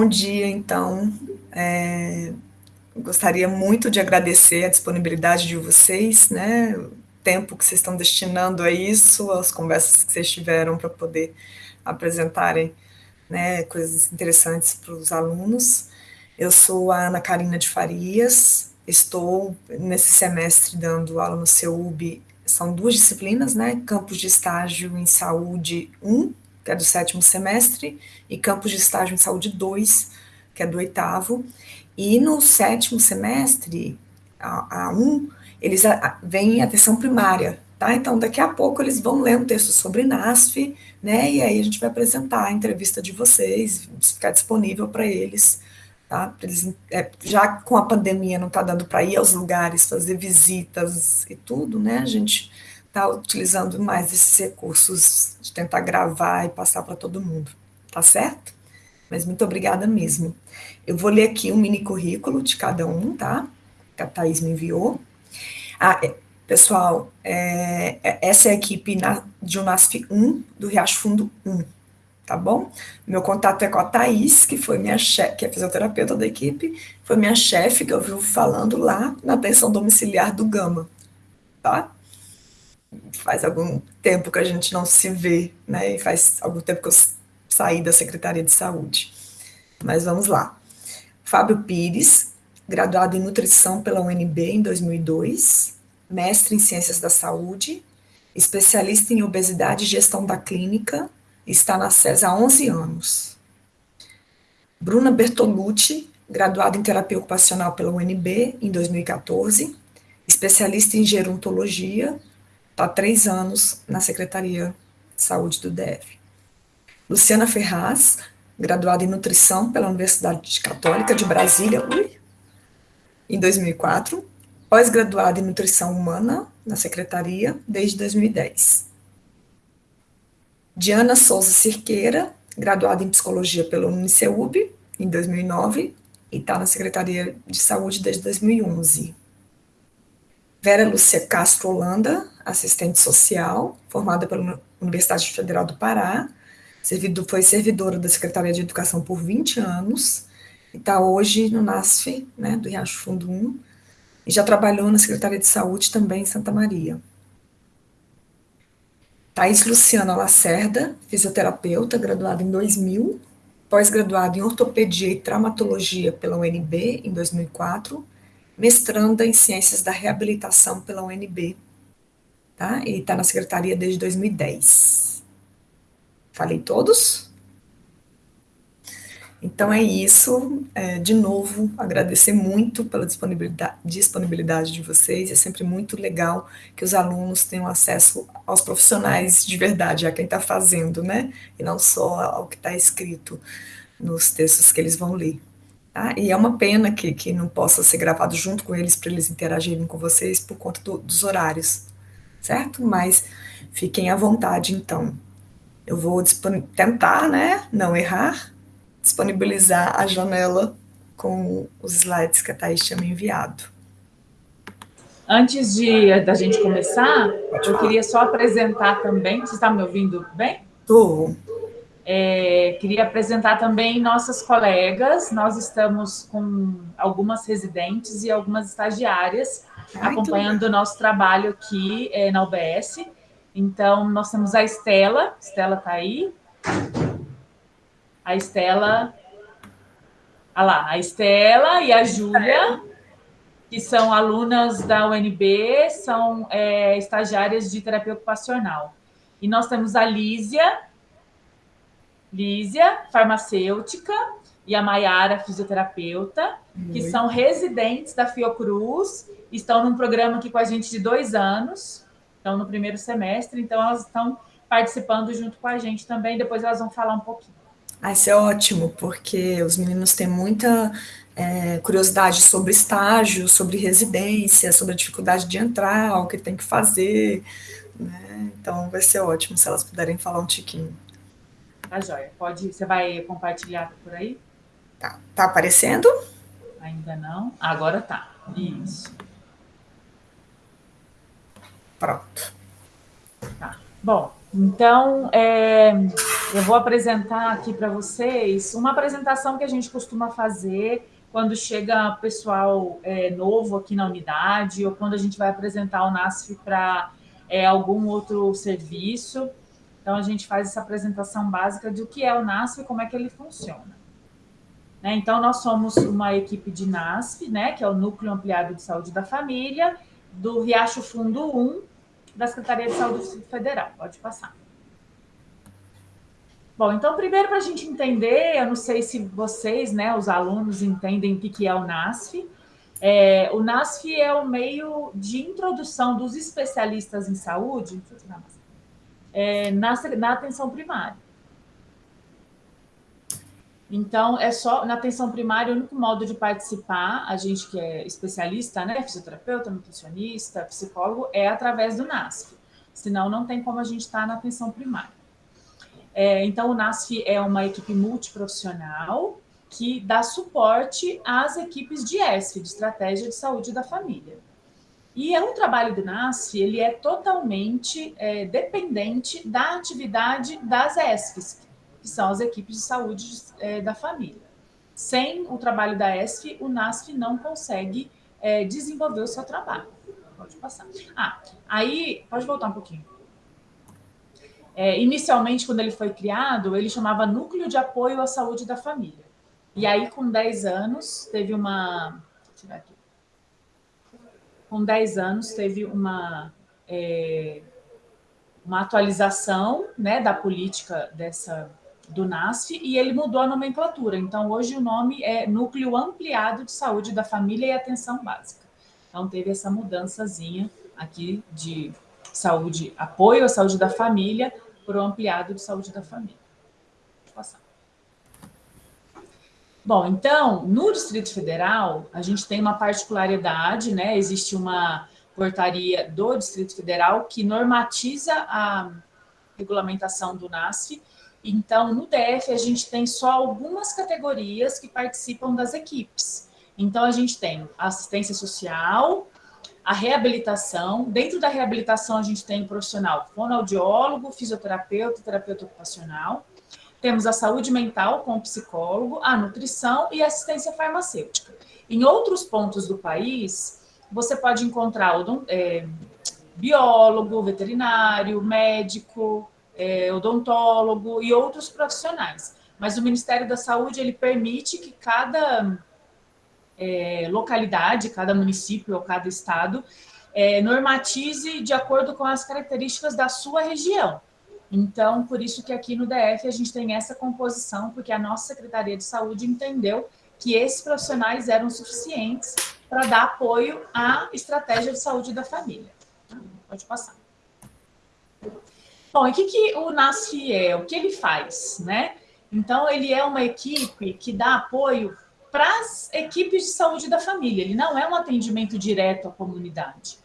Bom dia, então. É, gostaria muito de agradecer a disponibilidade de vocês, né? O tempo que vocês estão destinando a isso, as conversas que vocês tiveram para poder apresentarem né, coisas interessantes para os alunos. Eu sou a Ana Karina de Farias, estou nesse semestre dando aula no CEUB, são duas disciplinas, né? Campos de estágio em saúde 1 que é do sétimo semestre, e campos de estágio em saúde 2, que é do oitavo. E no sétimo semestre, a, a 1, eles vêm atenção primária, tá? Então, daqui a pouco eles vão ler um texto sobre NASF, né? E aí a gente vai apresentar a entrevista de vocês, ficar disponível para eles, tá? Eles, é, já com a pandemia não está dando para ir aos lugares, fazer visitas e tudo, né? A gente está utilizando mais esses recursos de tentar gravar e passar para todo mundo, tá certo? Mas muito obrigada mesmo. Eu vou ler aqui um mini currículo de cada um, tá? Que a Thaís me enviou. Ah, é, pessoal, é, é essa é a equipe na, de UNASF 1, do Riacho Fundo 1, tá bom? Meu contato é com a Thaís, que foi minha chefe, que é fisioterapeuta da equipe, foi minha chefe, que eu vivo falando lá na atenção domiciliar do Gama, tá? Faz algum tempo que a gente não se vê, né? E faz algum tempo que eu saí da Secretaria de Saúde. Mas vamos lá. Fábio Pires, graduado em Nutrição pela UNB em 2002, mestre em Ciências da Saúde, especialista em obesidade e gestão da clínica, está na SES há 11 anos. Bruna Bertolucci, graduada em Terapia Ocupacional pela UNB em 2014, especialista em gerontologia, Está três anos na Secretaria de Saúde do DF. Luciana Ferraz, graduada em Nutrição pela Universidade Católica de Brasília, ui, em 2004, pós-graduada em Nutrição Humana na Secretaria desde 2010. Diana Souza Cirqueira, graduada em Psicologia pela Uniceub em 2009 e está na Secretaria de Saúde desde 2011. Vera Lúcia Castro Holanda, assistente social, formada pela Universidade Federal do Pará, servido, foi servidora da Secretaria de Educação por 20 anos, está hoje no NASF, né, do Riacho Fundo 1, e já trabalhou na Secretaria de Saúde também em Santa Maria. Thais Luciana Lacerda, fisioterapeuta, graduada em 2000, pós-graduada em ortopedia e traumatologia pela UNB em 2004, mestranda em Ciências da Reabilitação pela UNB, tá? E está na secretaria desde 2010. Falei todos? Então é isso. É, de novo, agradecer muito pela disponibilidade, disponibilidade de vocês. É sempre muito legal que os alunos tenham acesso aos profissionais de verdade, a quem está fazendo, né? E não só ao que está escrito nos textos que eles vão ler. Tá? E é uma pena que, que não possa ser gravado junto com eles para eles interagirem com vocês por conta do, dos horários, certo? Mas fiquem à vontade, então. Eu vou tentar, né, não errar, disponibilizar a janela com os slides que a Thaís tinha me enviado. Antes de da gente começar, eu queria só apresentar também. Você está me ouvindo bem? Estou. É, queria apresentar também nossas colegas. Nós estamos com algumas residentes e algumas estagiárias acompanhando o nosso trabalho aqui é, na UBS. Então, nós temos a Estela. Estela está aí. A Estela. Olha lá, a Estela e a Júlia, que são alunas da UNB, são é, estagiárias de terapia ocupacional. E nós temos a Lísia, Lísia, farmacêutica, e a Maiara, fisioterapeuta, que são residentes da Fiocruz, estão num programa aqui com a gente de dois anos, estão no primeiro semestre, então elas estão participando junto com a gente também, depois elas vão falar um pouquinho. Ah, isso é ótimo, porque os meninos têm muita é, curiosidade sobre estágio, sobre residência, sobre a dificuldade de entrar, o que tem que fazer, né? Então vai ser ótimo se elas puderem falar um tiquinho. Tá joia. Pode, você vai compartilhar por aí? Tá. Tá aparecendo? Ainda não. Agora tá. Isso. Pronto. Tá. Bom, então, é, Eu vou apresentar aqui para vocês uma apresentação que a gente costuma fazer quando chega pessoal é, novo aqui na unidade ou quando a gente vai apresentar o NASF para é, algum outro serviço. Então, a gente faz essa apresentação básica do que é o NASF e como é que ele funciona. Né? Então, nós somos uma equipe de NASF, né, que é o Núcleo Ampliado de Saúde da Família, do Riacho Fundo 1, da Secretaria de Saúde Federal. Pode passar. Bom, então, primeiro, para a gente entender, eu não sei se vocês, né, os alunos, entendem o que é o NASF. É, o NASF é o meio de introdução dos especialistas em saúde é, na, na atenção primária. Então, é só na atenção primária, o único modo de participar, a gente que é especialista, né, fisioterapeuta, nutricionista, psicólogo, é através do NASF. Senão, não tem como a gente estar tá na atenção primária. É, então, o NASF é uma equipe multiprofissional que dá suporte às equipes de ESF, de Estratégia de Saúde da Família. E é um trabalho do NASF, ele é totalmente é, dependente da atividade das ESFs, que são as equipes de saúde é, da família. Sem o trabalho da ESF, o NASF não consegue é, desenvolver o seu trabalho. Pode passar. Ah, aí, pode voltar um pouquinho. É, inicialmente, quando ele foi criado, ele chamava Núcleo de Apoio à Saúde da Família. E aí, com 10 anos, teve uma... Vou tirar aqui. Com 10 anos, teve uma, é, uma atualização né, da política dessa, do NASF e ele mudou a nomenclatura. Então, hoje o nome é Núcleo Ampliado de Saúde da Família e Atenção Básica. Então, teve essa mudançazinha aqui de saúde, apoio à saúde da família, para o ampliado de saúde da família. Vou passar. Bom, então, no Distrito Federal, a gente tem uma particularidade, né? Existe uma portaria do Distrito Federal que normatiza a regulamentação do NASF. Então, no DF, a gente tem só algumas categorias que participam das equipes. Então, a gente tem assistência social, a reabilitação. Dentro da reabilitação, a gente tem o profissional fonoaudiólogo, fisioterapeuta, terapeuta ocupacional. Temos a saúde mental com o psicólogo, a nutrição e a assistência farmacêutica. Em outros pontos do país, você pode encontrar é, biólogo, veterinário, médico, é, odontólogo e outros profissionais. Mas o Ministério da Saúde, ele permite que cada é, localidade, cada município ou cada estado, é, normatize de acordo com as características da sua região. Então, por isso que aqui no DF a gente tem essa composição, porque a nossa Secretaria de Saúde entendeu que esses profissionais eram suficientes para dar apoio à estratégia de saúde da família. Pode passar. Bom, e o que, que o NASF é? O que ele faz? Né? Então, ele é uma equipe que dá apoio para as equipes de saúde da família. Ele não é um atendimento direto à comunidade.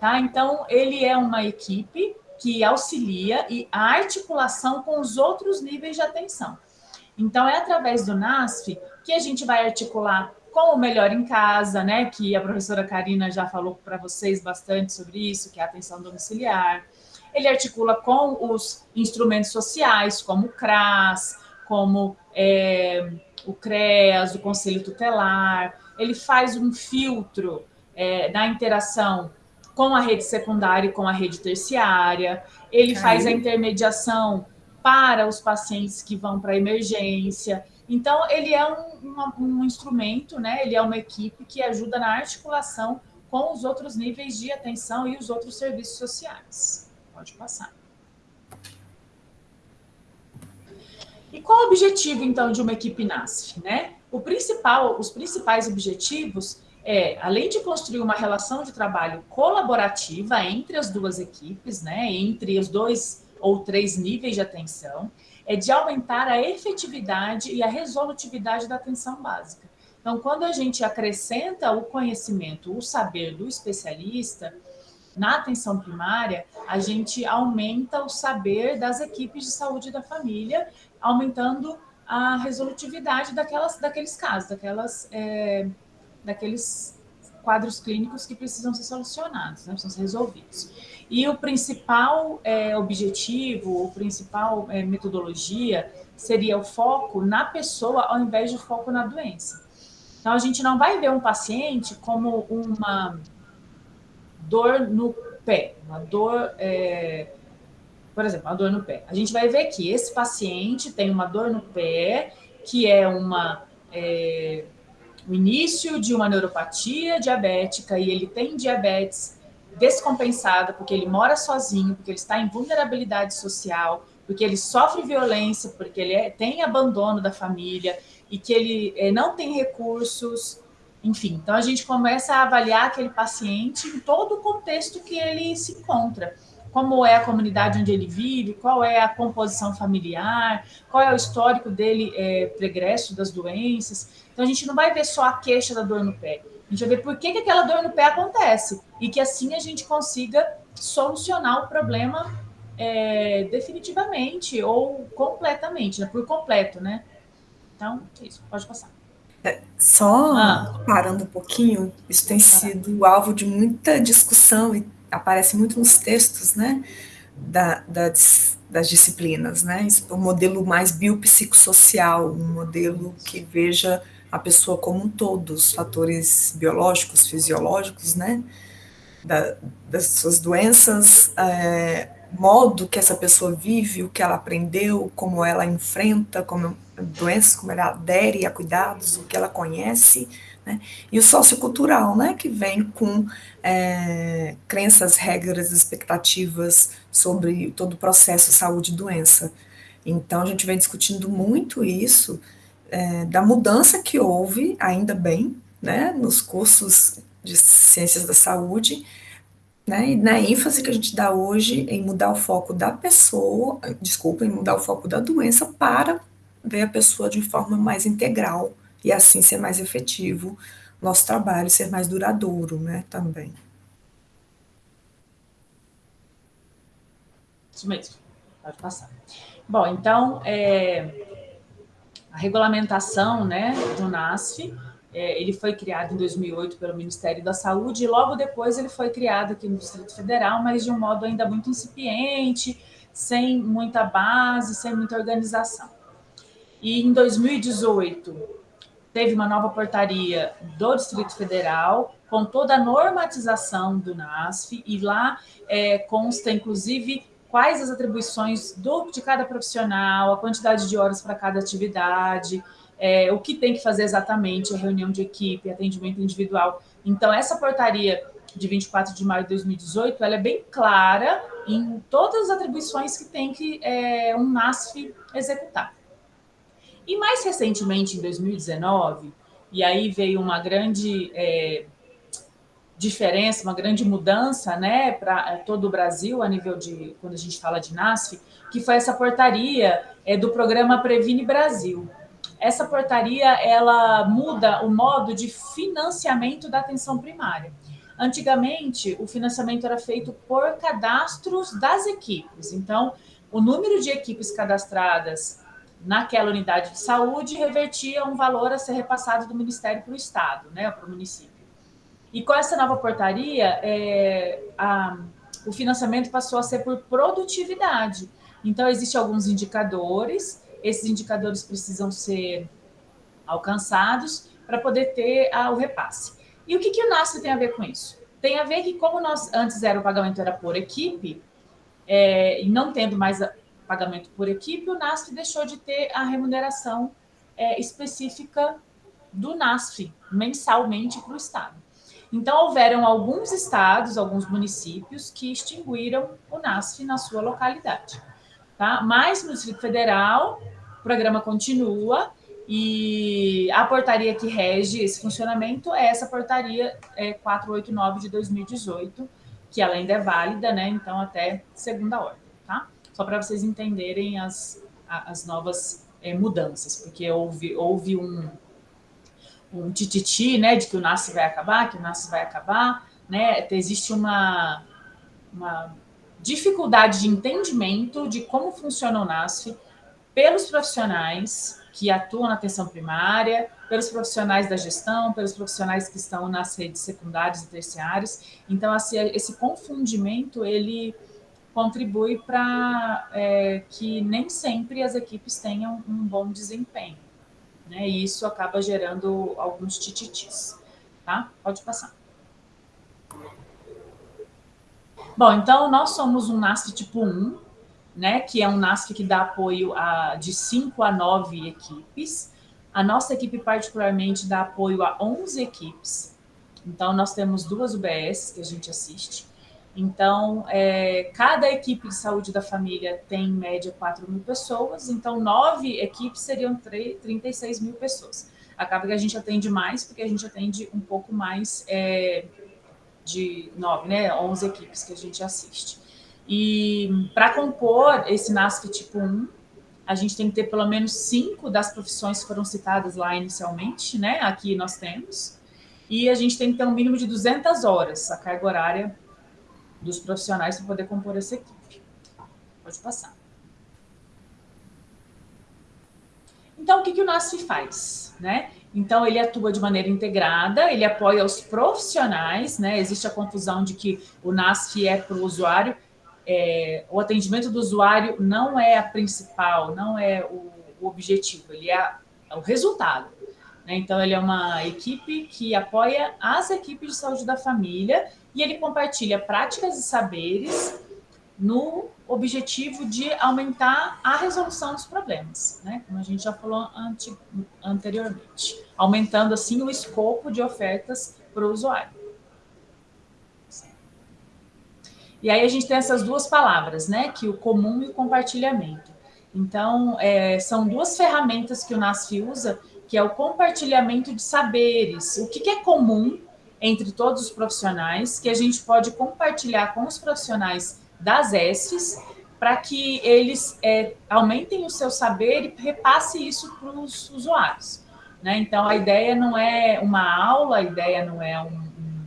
Tá? Então, ele é uma equipe que auxilia e a articulação com os outros níveis de atenção. Então, é através do NASF que a gente vai articular com o Melhor em Casa, né, que a professora Karina já falou para vocês bastante sobre isso, que é a atenção domiciliar. Ele articula com os instrumentos sociais, como o CRAS, como é, o CREAS, o Conselho Tutelar, ele faz um filtro é, na interação com a rede secundária e com a rede terciária, ele Aí. faz a intermediação para os pacientes que vão para a emergência. Então, ele é um, um, um, instrumento, né? ele é uma equipe que ajuda na articulação com os outros níveis de atenção e os outros serviços sociais. Pode passar. E qual o objetivo, então, de uma equipe NASF? Né? O principal, os principais objetivos é, além de construir uma relação de trabalho colaborativa entre as duas equipes, né, entre os dois ou três níveis de atenção, é de aumentar a efetividade e a resolutividade da atenção básica. Então, quando a gente acrescenta o conhecimento, o saber do especialista, na atenção primária, a gente aumenta o saber das equipes de saúde da família aumentando a resolutividade daquelas, daqueles casos, daquelas, é, daqueles quadros clínicos que precisam ser solucionados, né, precisam ser resolvidos. E o principal é, objetivo, o principal é, metodologia seria o foco na pessoa ao invés de foco na doença. Então, a gente não vai ver um paciente como uma dor no pé, uma dor, é, por exemplo, uma dor no pé. A gente vai ver que esse paciente tem uma dor no pé, que é uma é, o início de uma neuropatia diabética e ele tem diabetes descompensada porque ele mora sozinho, porque ele está em vulnerabilidade social, porque ele sofre violência, porque ele é, tem abandono da família e que ele é, não tem recursos, enfim. Então a gente começa a avaliar aquele paciente em todo o contexto que ele se encontra. Como é a comunidade onde ele vive, qual é a composição familiar, qual é o histórico dele é, pregresso das doenças. Então a gente não vai ver só a queixa da dor no pé, a gente vai ver por que, que aquela dor no pé acontece e que assim a gente consiga solucionar o problema é, definitivamente ou completamente, né? por completo, né? Então, é isso, pode passar. É, só ah. parando um pouquinho, isso tem sido alvo de muita discussão e aparece muito nos textos, né, da, das, das disciplinas, né, o modelo mais biopsicossocial, um modelo que veja a pessoa como um todo, os fatores biológicos, fisiológicos, né, da, das suas doenças, é, modo que essa pessoa vive, o que ela aprendeu, como ela enfrenta como doenças, como ela adere a cuidados, o que ela conhece, né? e o sociocultural, né, que vem com é, crenças, regras, expectativas sobre todo o processo saúde doença. Então, a gente vem discutindo muito isso, é, da mudança que houve, ainda bem, né, nos cursos de ciências da saúde, né? E na ênfase que a gente dá hoje em mudar o foco da pessoa, desculpa, em mudar o foco da doença para ver a pessoa de forma mais integral e assim ser mais efetivo nosso trabalho, ser mais duradouro, né, também. Isso mesmo, pode passar. Bom, então, é, a regulamentação, né, do NASF, é, ele foi criado em 2008 pelo Ministério da Saúde e logo depois ele foi criado aqui no Distrito Federal, mas de um modo ainda muito incipiente, sem muita base, sem muita organização. E em 2018 teve uma nova portaria do Distrito Federal com toda a normatização do NASF e lá é, consta inclusive quais as atribuições do, de cada profissional, a quantidade de horas para cada atividade, é, o que tem que fazer exatamente, a reunião de equipe, atendimento individual. Então, essa portaria de 24 de maio de 2018, ela é bem clara em todas as atribuições que tem que é, um NASF executar. E mais recentemente, em 2019, e aí veio uma grande é, diferença, uma grande mudança né, para é, todo o Brasil, a nível de, quando a gente fala de NASF, que foi essa portaria é, do programa Previne Brasil essa portaria ela muda o modo de financiamento da atenção primária. Antigamente, o financiamento era feito por cadastros das equipes. Então, o número de equipes cadastradas naquela unidade de saúde revertia um valor a ser repassado do Ministério para o Estado, né, para o município. E com essa nova portaria, é, a, o financiamento passou a ser por produtividade. Então, existem alguns indicadores esses indicadores precisam ser alcançados para poder ter o repasse. E o que, que o NASF tem a ver com isso? Tem a ver que, como nós antes era o pagamento era por equipe, é, e não tendo mais pagamento por equipe, o NASF deixou de ter a remuneração é, específica do NASF mensalmente para o Estado. Então, houveram alguns estados, alguns municípios que extinguiram o NASF na sua localidade. Tá? Mas no Distrito Federal, o programa continua e a portaria que rege esse funcionamento é essa portaria é, 489 de 2018, que ela ainda é válida, né? Então, até segunda ordem, tá? Só para vocês entenderem as, as novas é, mudanças, porque houve, houve um, um tititi, né, de que o NAS vai acabar, que o NAS vai acabar, né? Existe uma, uma dificuldade de entendimento de como funciona o NASF, pelos profissionais, que atuam na atenção primária, pelos profissionais da gestão, pelos profissionais que estão nas redes secundárias e terciárias. Então, assim, esse confundimento, ele contribui para é, que nem sempre as equipes tenham um bom desempenho. Né? E isso acaba gerando alguns tititis. Tá? Pode passar. Bom, então nós somos um NASF tipo 1, né, que é um NASF que dá apoio a, de 5 a 9 equipes. A nossa equipe particularmente dá apoio a 11 equipes. Então nós temos duas UBS que a gente assiste. Então, é, cada equipe de saúde da família tem em média 4 mil pessoas, então nove equipes seriam 3, 36 mil pessoas. Acaba que a gente atende mais, porque a gente atende um pouco mais é, de nove, né, 11 equipes que a gente assiste. E para compor esse NASF tipo 1, a gente tem que ter pelo menos cinco das profissões que foram citadas lá inicialmente, né? Aqui nós temos. E a gente tem que ter um mínimo de 200 horas, a carga horária dos profissionais para poder compor essa equipe. Pode passar. Então, o que, que o NASF faz? Né? Então, ele atua de maneira integrada, ele apoia os profissionais, né? existe a confusão de que o NASF é para o usuário, é, o atendimento do usuário não é a principal, não é o, o objetivo, ele é, é o resultado. Né? Então, ele é uma equipe que apoia as equipes de saúde da família e ele compartilha práticas e saberes no objetivo de aumentar a resolução dos problemas, né? como a gente já falou anteriormente, aumentando assim o escopo de ofertas para o usuário. E aí a gente tem essas duas palavras, né? que o comum e o compartilhamento. Então, é, são duas ferramentas que o NASF usa, que é o compartilhamento de saberes. O que, que é comum entre todos os profissionais, que a gente pode compartilhar com os profissionais das ESFs, para que eles é, aumentem o seu saber e repasse isso para os usuários. Né? Então, a ideia não é uma aula, a ideia não é um... um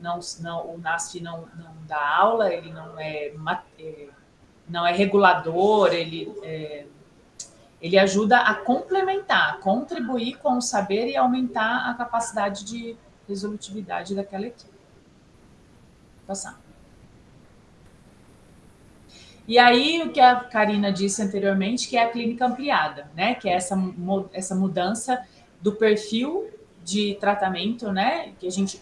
não, não, o NASF não, não dá aula, ele não é, é não é regulador, ele, é, ele ajuda a complementar, contribuir com o saber e aumentar a capacidade de resolutividade daquela equipe. Passar. E aí, o que a Karina disse anteriormente, que é a clínica ampliada, né? Que é essa, essa mudança do perfil de tratamento, né? Que a gente,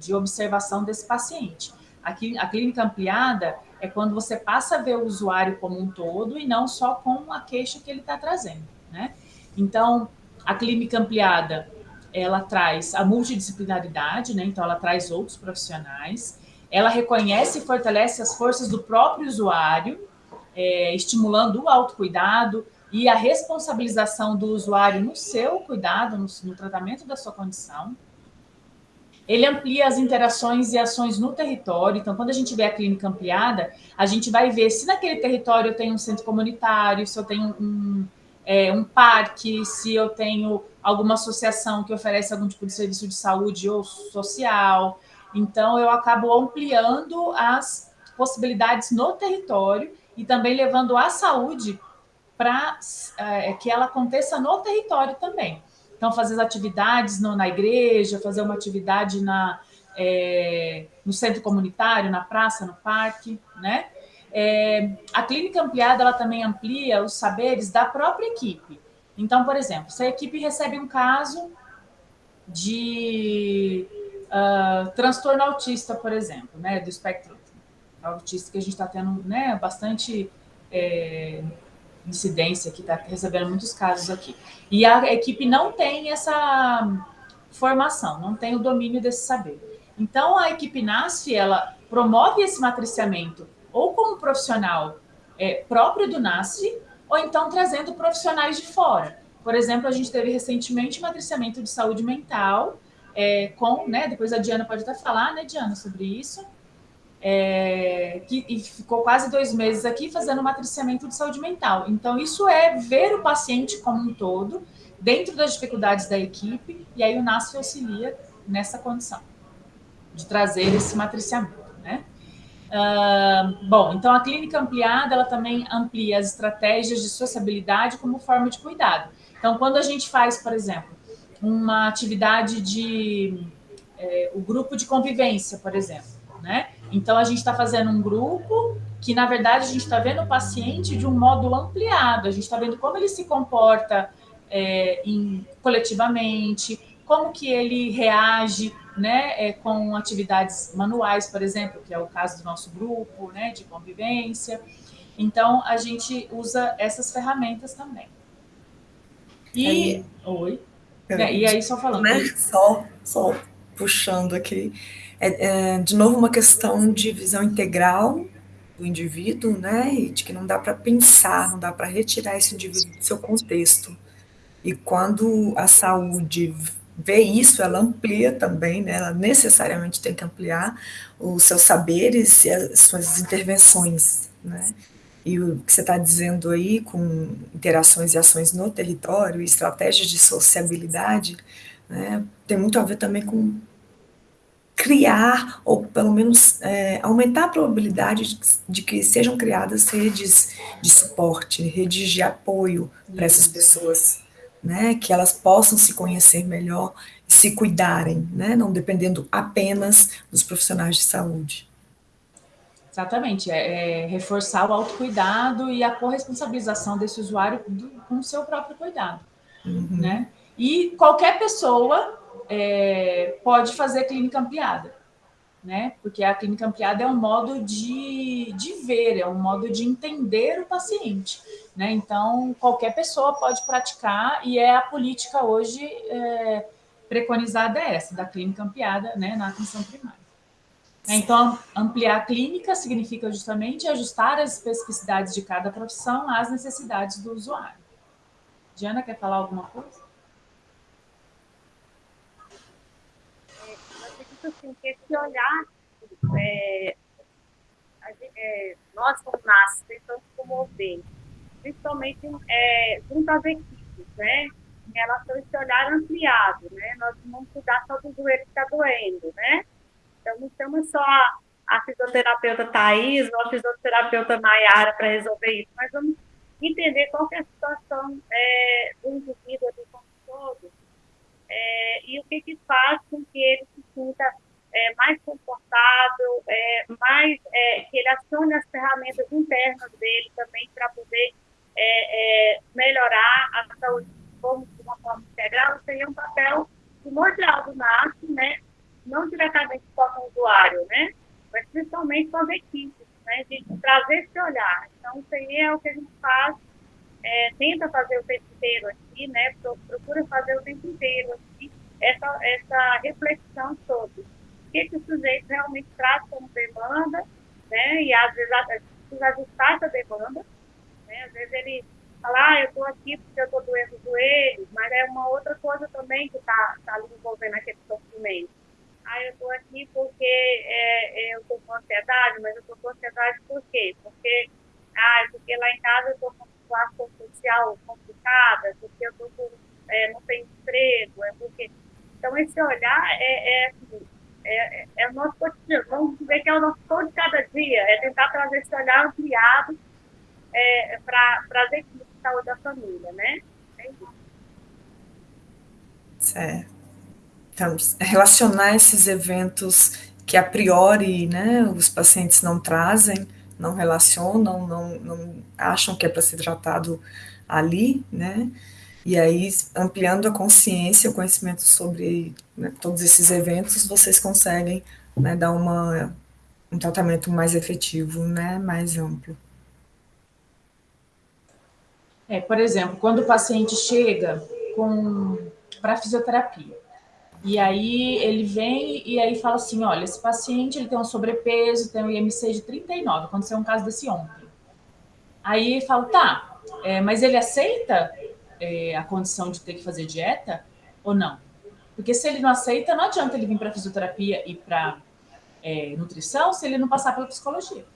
de observação desse paciente. Aqui, a clínica ampliada é quando você passa a ver o usuário como um todo e não só com a queixa que ele está trazendo, né? Então, a clínica ampliada, ela traz a multidisciplinaridade, né? então ela traz outros profissionais, ela reconhece e fortalece as forças do próprio usuário, é, estimulando o autocuidado e a responsabilização do usuário no seu cuidado, no, no tratamento da sua condição. Ele amplia as interações e ações no território. Então, quando a gente vê a clínica ampliada, a gente vai ver se naquele território eu tenho um centro comunitário, se eu tenho um, é, um parque, se eu tenho alguma associação que oferece algum tipo de serviço de saúde ou social. Então, eu acabo ampliando as possibilidades no território e também levando a saúde para é, que ela aconteça no território também. Então, fazer as atividades no, na igreja, fazer uma atividade na, é, no centro comunitário, na praça, no parque, né? É, a clínica ampliada, ela também amplia os saberes da própria equipe. Então, por exemplo, se a equipe recebe um caso de uh, transtorno autista, por exemplo, né, do espectro autista, que a gente está tendo né, bastante é, incidência aqui, está recebendo muitos casos aqui. E a equipe não tem essa formação, não tem o domínio desse saber. Então, a equipe NASF, ela promove esse matriciamento ou como profissional é, próprio do NASF, ou então trazendo profissionais de fora. Por exemplo, a gente teve recentemente matriciamento de saúde mental, é, com, né, depois a Diana pode até falar, né, Diana, sobre isso, é, que e ficou quase dois meses aqui fazendo matriciamento de saúde mental. Então, isso é ver o paciente como um todo, dentro das dificuldades da equipe, e aí o NASF auxilia nessa condição, de trazer esse matriciamento, né? Uh, bom, então a clínica ampliada, ela também amplia as estratégias de sociabilidade como forma de cuidado. Então, quando a gente faz, por exemplo, uma atividade de é, o grupo de convivência, por exemplo, né? Então a gente está fazendo um grupo que na verdade a gente está vendo o paciente de um modo ampliado, a gente está vendo como ele se comporta é, em, coletivamente, como que ele reage, né, é, com atividades manuais, por exemplo, que é o caso do nosso grupo, né, de convivência. Então a gente usa essas ferramentas também. E aí, oi. É, e aí só falando. Né? Só, só puxando aqui. É, é, de novo, uma questão de visão integral do indivíduo, né? E de que não dá para pensar, não dá para retirar esse indivíduo do seu contexto. E quando a saúde vê isso, ela amplia também, né? Ela necessariamente tem que ampliar os seus saberes e as suas intervenções, né? E o que você está dizendo aí, com interações e ações no território, estratégias de sociabilidade, né, tem muito a ver também com criar, ou pelo menos é, aumentar a probabilidade de, que sejam criadas redes de suporte, redes de apoio para essas pessoas, né, que elas possam se conhecer melhor e se cuidarem, né, não dependendo apenas dos profissionais de saúde. Exatamente, é, é, reforçar o autocuidado e a corresponsabilização desse usuário do, com o seu próprio cuidado, uhum. né? E qualquer pessoa é, pode fazer clínica ampliada, né? Porque a clínica ampliada é um modo de, de ver, é um modo de entender o paciente, né? Então, qualquer pessoa pode praticar e é a política hoje é, preconizada é essa, da clínica ampliada, né, na atenção primária. Então, ampliar a clínica significa justamente ajustar as especificidades de cada profissão às necessidades do usuário. Diana, quer falar alguma coisa? É, eu acredito assim, que esse olhar, é, é, nós como NAS tentamos promover, principalmente é, junto às equipes, né? Em relação a esse olhar ampliado, né? Nós não vamos cuidar só do joelho que está doendo, né? Então, não temos só a fisioterapeuta Thais ou a fisioterapeuta Maiara para resolver isso, mas vamos entender qual é a situação é, do indivíduo ali é, e o que, que faz com que ele se sinta é, mais confortável, é, mais é, que ele acione as ferramentas internas dele também para poder é, é, melhorar a saúde como de uma forma integral, seria um papel primordial do NAS, né, não diretamente só com o usuário, né? Mas principalmente com as equipes, né? De trazer esse olhar. Então, é o que a gente faz, é, tenta fazer o tempo inteiro aqui, né? Procura fazer o tempo inteiro aqui essa, essa reflexão sobre o que, que o sujeito realmente traz como demanda, né? E às vezes precisa ajustar essa demanda, né? Às vezes ele fala, ah, eu estou aqui porque eu estou doendo o joelho, mas é uma outra coisa também que está tá ali envolvendo aquele sofrimento. Ah, eu estou aqui porque é eu estou com ansiedade, mas eu estou com ansiedade por quê? Porque, ah, é porque lá em casa eu estou com situação social complicada, porque eu tô com, é, não tenho emprego, é porque... Então, esse olhar é, é, assim, é, é, é o nosso cotidiano, vamos dizer que é o nosso todo de cada dia, é tentar trazer esse olhar ampliado é, para a saúde da família, né? É. Certo. Então, relacionar esses eventos que a priori né, os pacientes não trazem, não relacionam, não, não acham que é para ser tratado ali, né? E aí, ampliando a consciência, o conhecimento sobre né, todos esses eventos, vocês conseguem né, dar uma, um tratamento mais efetivo, né, mais amplo. É, por exemplo, quando o paciente chega para fisioterapia, e aí ele vem e aí fala assim, olha, esse paciente ele tem um sobrepeso, tem um IMC de 39, aconteceu um caso desse ontem. Aí fala, tá, é, mas ele aceita é, a condição de ter que fazer dieta ou não? Porque se ele não aceita, não adianta ele vir para fisioterapia e para é, nutrição se ele não passar pela psicologia.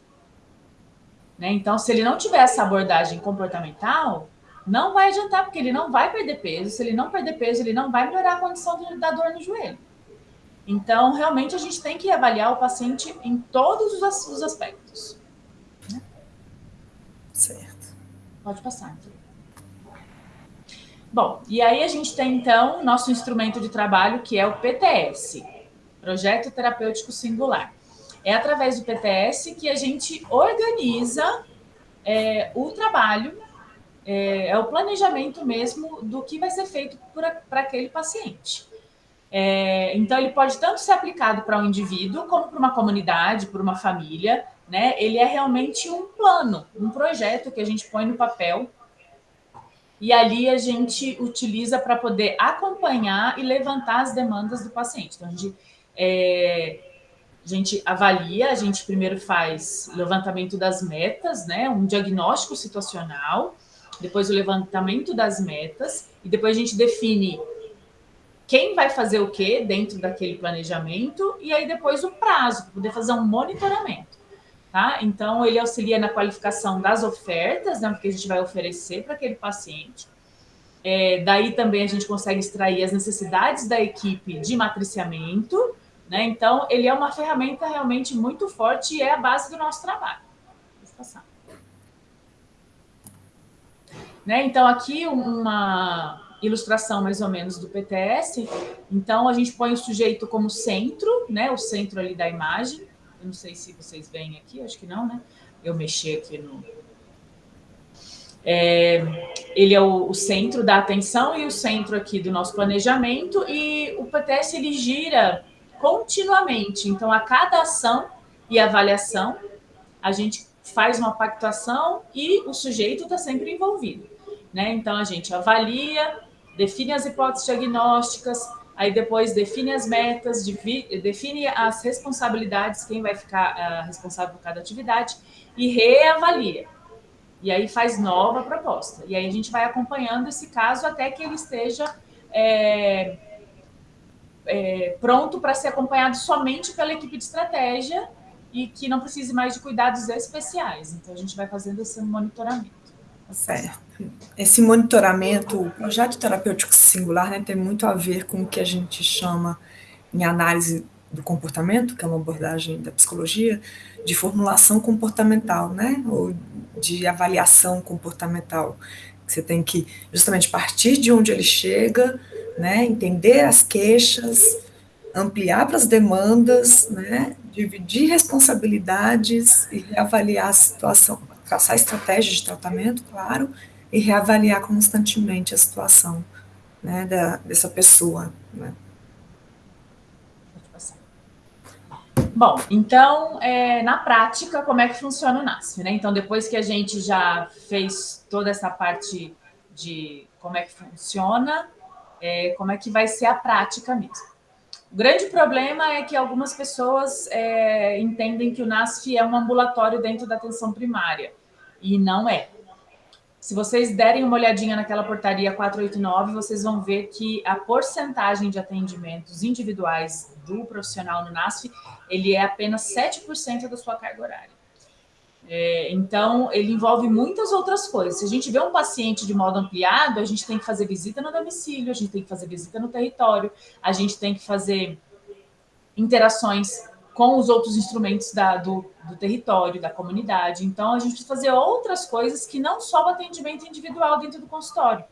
Né? Então, se ele não tiver essa abordagem comportamental, não vai adiantar, porque ele não vai perder peso. Se ele não perder peso, ele não vai melhorar a condição da dor no joelho. Então, realmente, a gente tem que avaliar o paciente em todos os aspectos. Certo. Pode passar. Então. Bom, e aí a gente tem então nosso instrumento de trabalho que é o PTS, Projeto Terapêutico Singular. É através do PTS que a gente organiza é, o trabalho, é, é, o planejamento mesmo do que vai ser feito para aquele paciente. É, então, ele pode tanto ser aplicado para um indivíduo, como para uma comunidade, para uma família, né? Ele é realmente um plano, um projeto que a gente põe no papel e ali a gente utiliza para poder acompanhar e levantar as demandas do paciente. Então, a gente, é, a gente avalia, a gente primeiro faz levantamento das metas, né? Um diagnóstico situacional, depois o levantamento das metas, e depois a gente define quem vai fazer o que dentro daquele planejamento e aí depois o prazo, para poder fazer um monitoramento. Tá? Então, ele auxilia na qualificação das ofertas, né, que a gente vai oferecer para aquele paciente. É, daí também a gente consegue extrair as necessidades da equipe de matriciamento. Né? Então, ele é uma ferramenta realmente muito forte e é a base do nosso trabalho. Né? Então, aqui uma, ilustração mais ou menos do PTS. Então, a gente põe o sujeito como centro, né? O centro ali da imagem. Eu não sei se vocês veem aqui, acho que não, né? Eu mexi aqui no... É, ele é o, o, centro da atenção e o centro aqui do nosso planejamento e o PTS ele gira continuamente. Então, a cada ação e avaliação, a gente faz uma pactuação e o sujeito está sempre envolvido. Né? Então, a gente avalia, define as hipóteses diagnósticas, aí depois define as metas, define as responsabilidades, quem vai ficar uh, responsável por cada atividade, e reavalia. E aí faz nova proposta. E aí a gente vai acompanhando esse caso até que ele esteja é, é, pronto para ser acompanhado somente pela equipe de estratégia e que não precise mais de cuidados especiais. Então, a gente vai fazendo esse monitoramento. Certo. Esse monitoramento, o projeto terapêutico singular, né, tem muito a ver com o que a gente chama em análise do comportamento, que é uma abordagem da psicologia, de formulação comportamental, né, ou de avaliação comportamental. Você tem que justamente partir de onde ele chega, né, entender as queixas, ampliar para as demandas, né, dividir responsabilidades e avaliar a situação, traçar estratégias de tratamento, claro, e reavaliar constantemente a situação né, da, dessa pessoa. Né. Bom, então, é, na prática, como é que funciona o NASF? Né? Então, depois que a gente já fez toda essa parte de como é que funciona, é, como é que vai ser a prática mesmo. O grande problema é que algumas pessoas é, entendem que o NASF é um ambulatório dentro da atenção primária e não é. Se vocês derem uma olhadinha naquela portaria 489, vocês vão ver que a porcentagem de atendimentos individuais do profissional no NASF, ele é apenas 7% da sua carga horária. É, então, ele envolve muitas outras coisas. Se a gente vê um paciente de modo ampliado, a gente tem que fazer visita no domicílio, a gente tem que fazer visita no território, a gente tem que fazer interações com os outros instrumentos da, do, do, território, da comunidade. Então, a gente precisa fazer outras coisas que não só o atendimento individual dentro do consultório.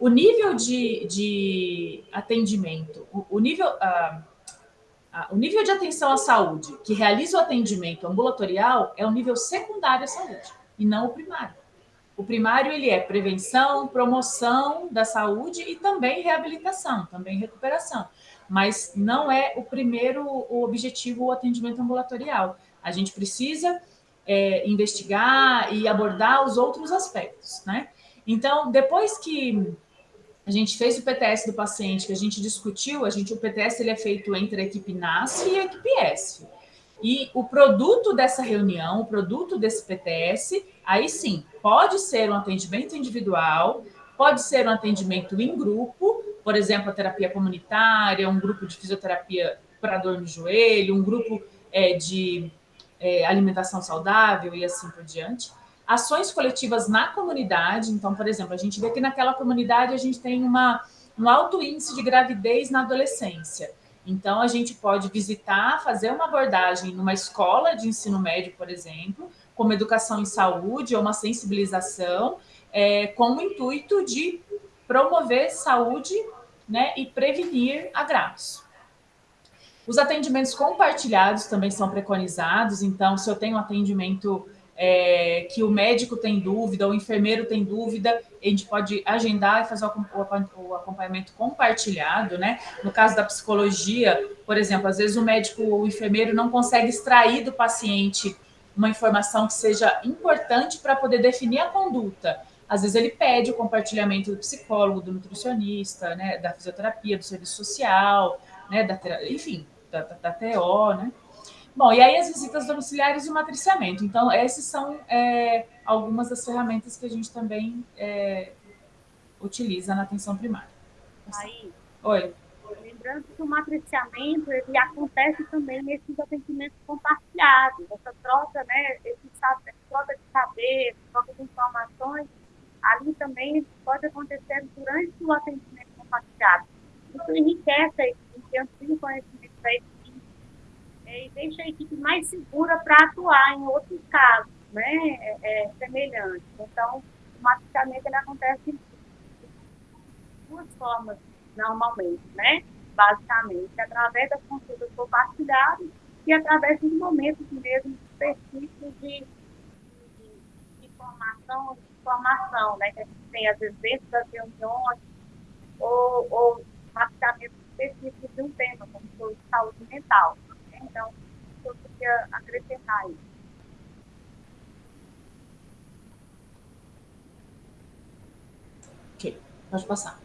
O nível de, de atendimento, o, o nível, uh, o nível de atenção à saúde que realiza o atendimento ambulatorial é o nível secundário à saúde, e não o primário. O primário ele é prevenção, promoção da saúde e também reabilitação, também recuperação mas não é o primeiro o objetivo o atendimento ambulatorial. A gente precisa é, investigar e abordar os outros aspectos, né? Então, depois que a gente fez o PTS do paciente, que a gente discutiu, a gente, o PTS ele é feito entre a equipe NASF e a equipe ESF. E o produto dessa reunião, o produto desse PTS, aí sim, pode ser um atendimento individual, pode ser um atendimento em grupo, por exemplo, a terapia comunitária, um grupo de fisioterapia para dor no joelho, um grupo é, de é, alimentação saudável e assim por diante. Ações coletivas na comunidade, então, por exemplo, a gente vê que naquela comunidade a gente tem uma, um alto índice de gravidez na adolescência. Então, a gente pode visitar, fazer uma abordagem numa escola de ensino médio, por exemplo, como educação em saúde ou uma sensibilização, é, com o intuito de promover saúde né, e prevenir agravos. Os atendimentos compartilhados também são preconizados, então, se eu tenho um atendimento é, que o médico tem dúvida, o enfermeiro tem dúvida, a gente pode agendar e fazer o acompanhamento compartilhado, né? No caso da psicologia, por exemplo, às vezes o médico ou o enfermeiro não consegue extrair do paciente uma informação que seja importante para poder definir a conduta. Às vezes ele pede o compartilhamento do psicólogo, do nutricionista, né, da fisioterapia, do serviço social, né, da, enfim, da, da, TO, né? Bom, e aí as visitas domiciliares e o matriciamento. Então, esses são é, algumas das ferramentas que a gente também é, utiliza na atenção primária. Aí, Oi. Lembrando que o matriciamento ele acontece também nesses atendimentos compartilhados, essa troca, né, esse, troca de saber, troca de informações, ali também pode acontecer durante o atendimento compartilhado. Isso enriquece amplia o conhecimento da equipe e deixa a equipe mais segura para atuar em outros casos né, é, é, semelhantes. Então, o matriciamento ele acontece de duas formas, normalmente, né? basicamente, através das consultas compartilhadas e através dos momentos mesmo específicos de, de, de informação, de informação, né, que a gente tem, às vezes, dentro das reuniões, ou, ou mapeamento específico de um tema, como foi saúde mental. Então, eu queria acrescentar isso. Ok, pode passar.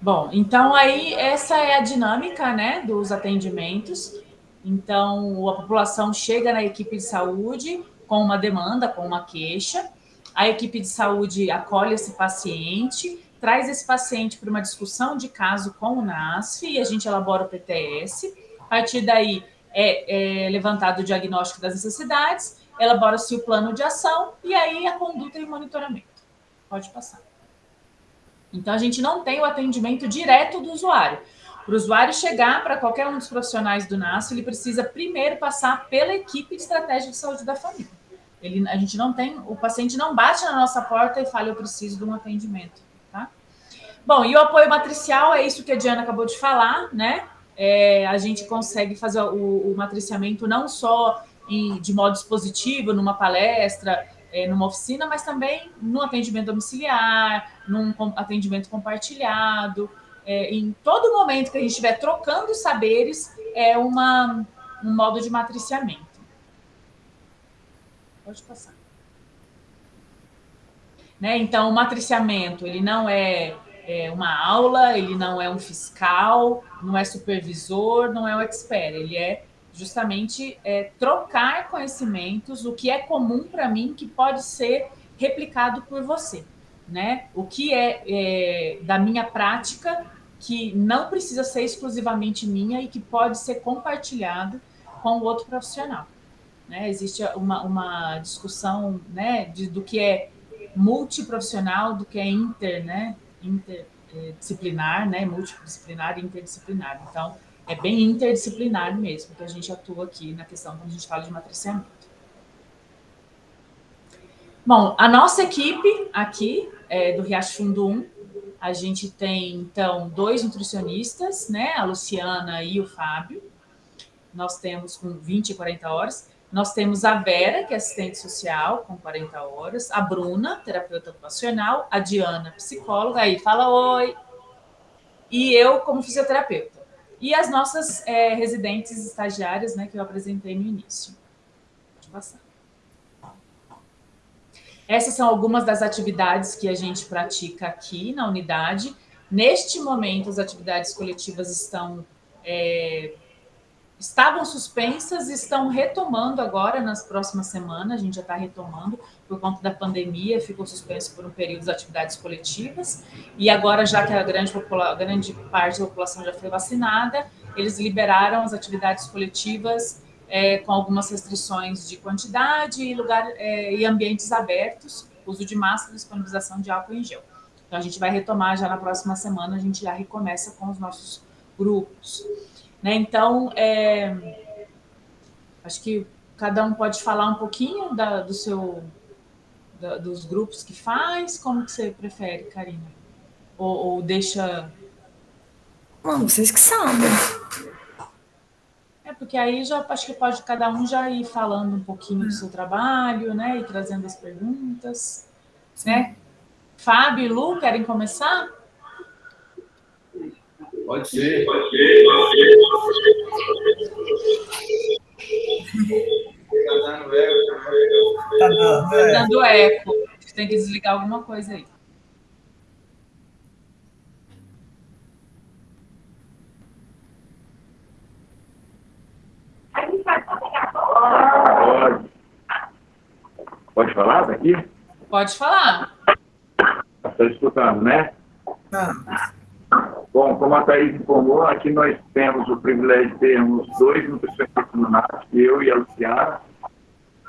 Bom, então aí essa é a dinâmica, né, dos atendimentos. Então, a população chega na equipe de saúde com uma demanda, com uma queixa, a equipe de saúde acolhe esse paciente, traz esse paciente para uma discussão de caso com o NASF e a gente elabora o PTS. A partir daí é, é levantado o diagnóstico das necessidades, elabora-se o plano de ação e aí a conduta e o monitoramento. Pode passar. Então, a gente não tem o atendimento direto do usuário. Para o usuário chegar para qualquer um dos profissionais do NASF, ele precisa primeiro passar pela equipe de estratégia de saúde da família. Ele, a gente não tem, o paciente não bate na nossa porta e fala, eu preciso de um atendimento? Bom, e o apoio matricial é isso que a Diana acabou de falar, né? É, a gente consegue fazer o, o matriciamento não só em, de modo expositivo, numa palestra, é, numa oficina, mas também no atendimento domiciliar, num atendimento compartilhado, é, em todo momento que a gente estiver trocando saberes, é uma, um modo de matriciamento. Pode passar. Né? Então, o matriciamento, ele não é, é, uma aula, ele não é um fiscal, não é supervisor, não é um expert, ele é justamente é, trocar conhecimentos, o que é comum para mim, que pode ser replicado por você. Né? O que é, é da minha prática, que não precisa ser exclusivamente minha e que pode ser compartilhado com o outro profissional. Né? Existe uma, uma discussão né, de, do que é multiprofissional, do que é inter, né, interdisciplinar, né, multidisciplinar e interdisciplinar. Então, é bem interdisciplinar mesmo que a gente atua aqui na questão quando a gente fala de matriciamento. Bom, a nossa equipe aqui é do Riacho Fundo 1, a gente tem, então, dois nutricionistas, né, a Luciana e o Fábio. Nós temos com 20 e 40 horas. Nós temos a Vera, que é assistente social, com 40 horas, a Bruna, terapeuta ocupacional, a Diana, psicóloga, aí fala oi, e eu como fisioterapeuta. E as nossas é, residentes estagiárias, né, que eu apresentei no início. Pode passar. Essas são algumas das atividades que a gente pratica aqui na unidade. Neste momento, as atividades coletivas estão é, estavam suspensas e estão retomando agora nas próximas semanas, a gente já está retomando por conta da pandemia, ficou suspenso por um período as atividades coletivas, e agora já que a grande, a grande parte da população já foi vacinada, eles liberaram as atividades coletivas é, com algumas restrições de quantidade e, lugar, é, e ambientes abertos, uso de máscara disponibilização de álcool em gel. Então, a gente vai retomar já na próxima semana, a gente já recomeça com os nossos grupos. Né? Então, é, acho que cada um pode falar um pouquinho da, do seu da, dos grupos que faz? Como que você prefere, Karina? Ou, ou deixa... Bom, vocês que sabem. É, porque aí já acho que pode cada um já ir falando um pouquinho do seu trabalho, né? E trazendo as perguntas. Né? Fábio e Lu, querem começar? Pode ser. Pode ser. Pode ser. Tá dando eco. Tá dando, tá dando eco. Tem que desligar alguma coisa aí. Pode. Pode falar daqui? Pode falar. Está escutando, né? Ah. Bom, como a Thaís informou, aqui nós temos o privilégio de termos dois nutricionistas no NAT, eu e a Luciana.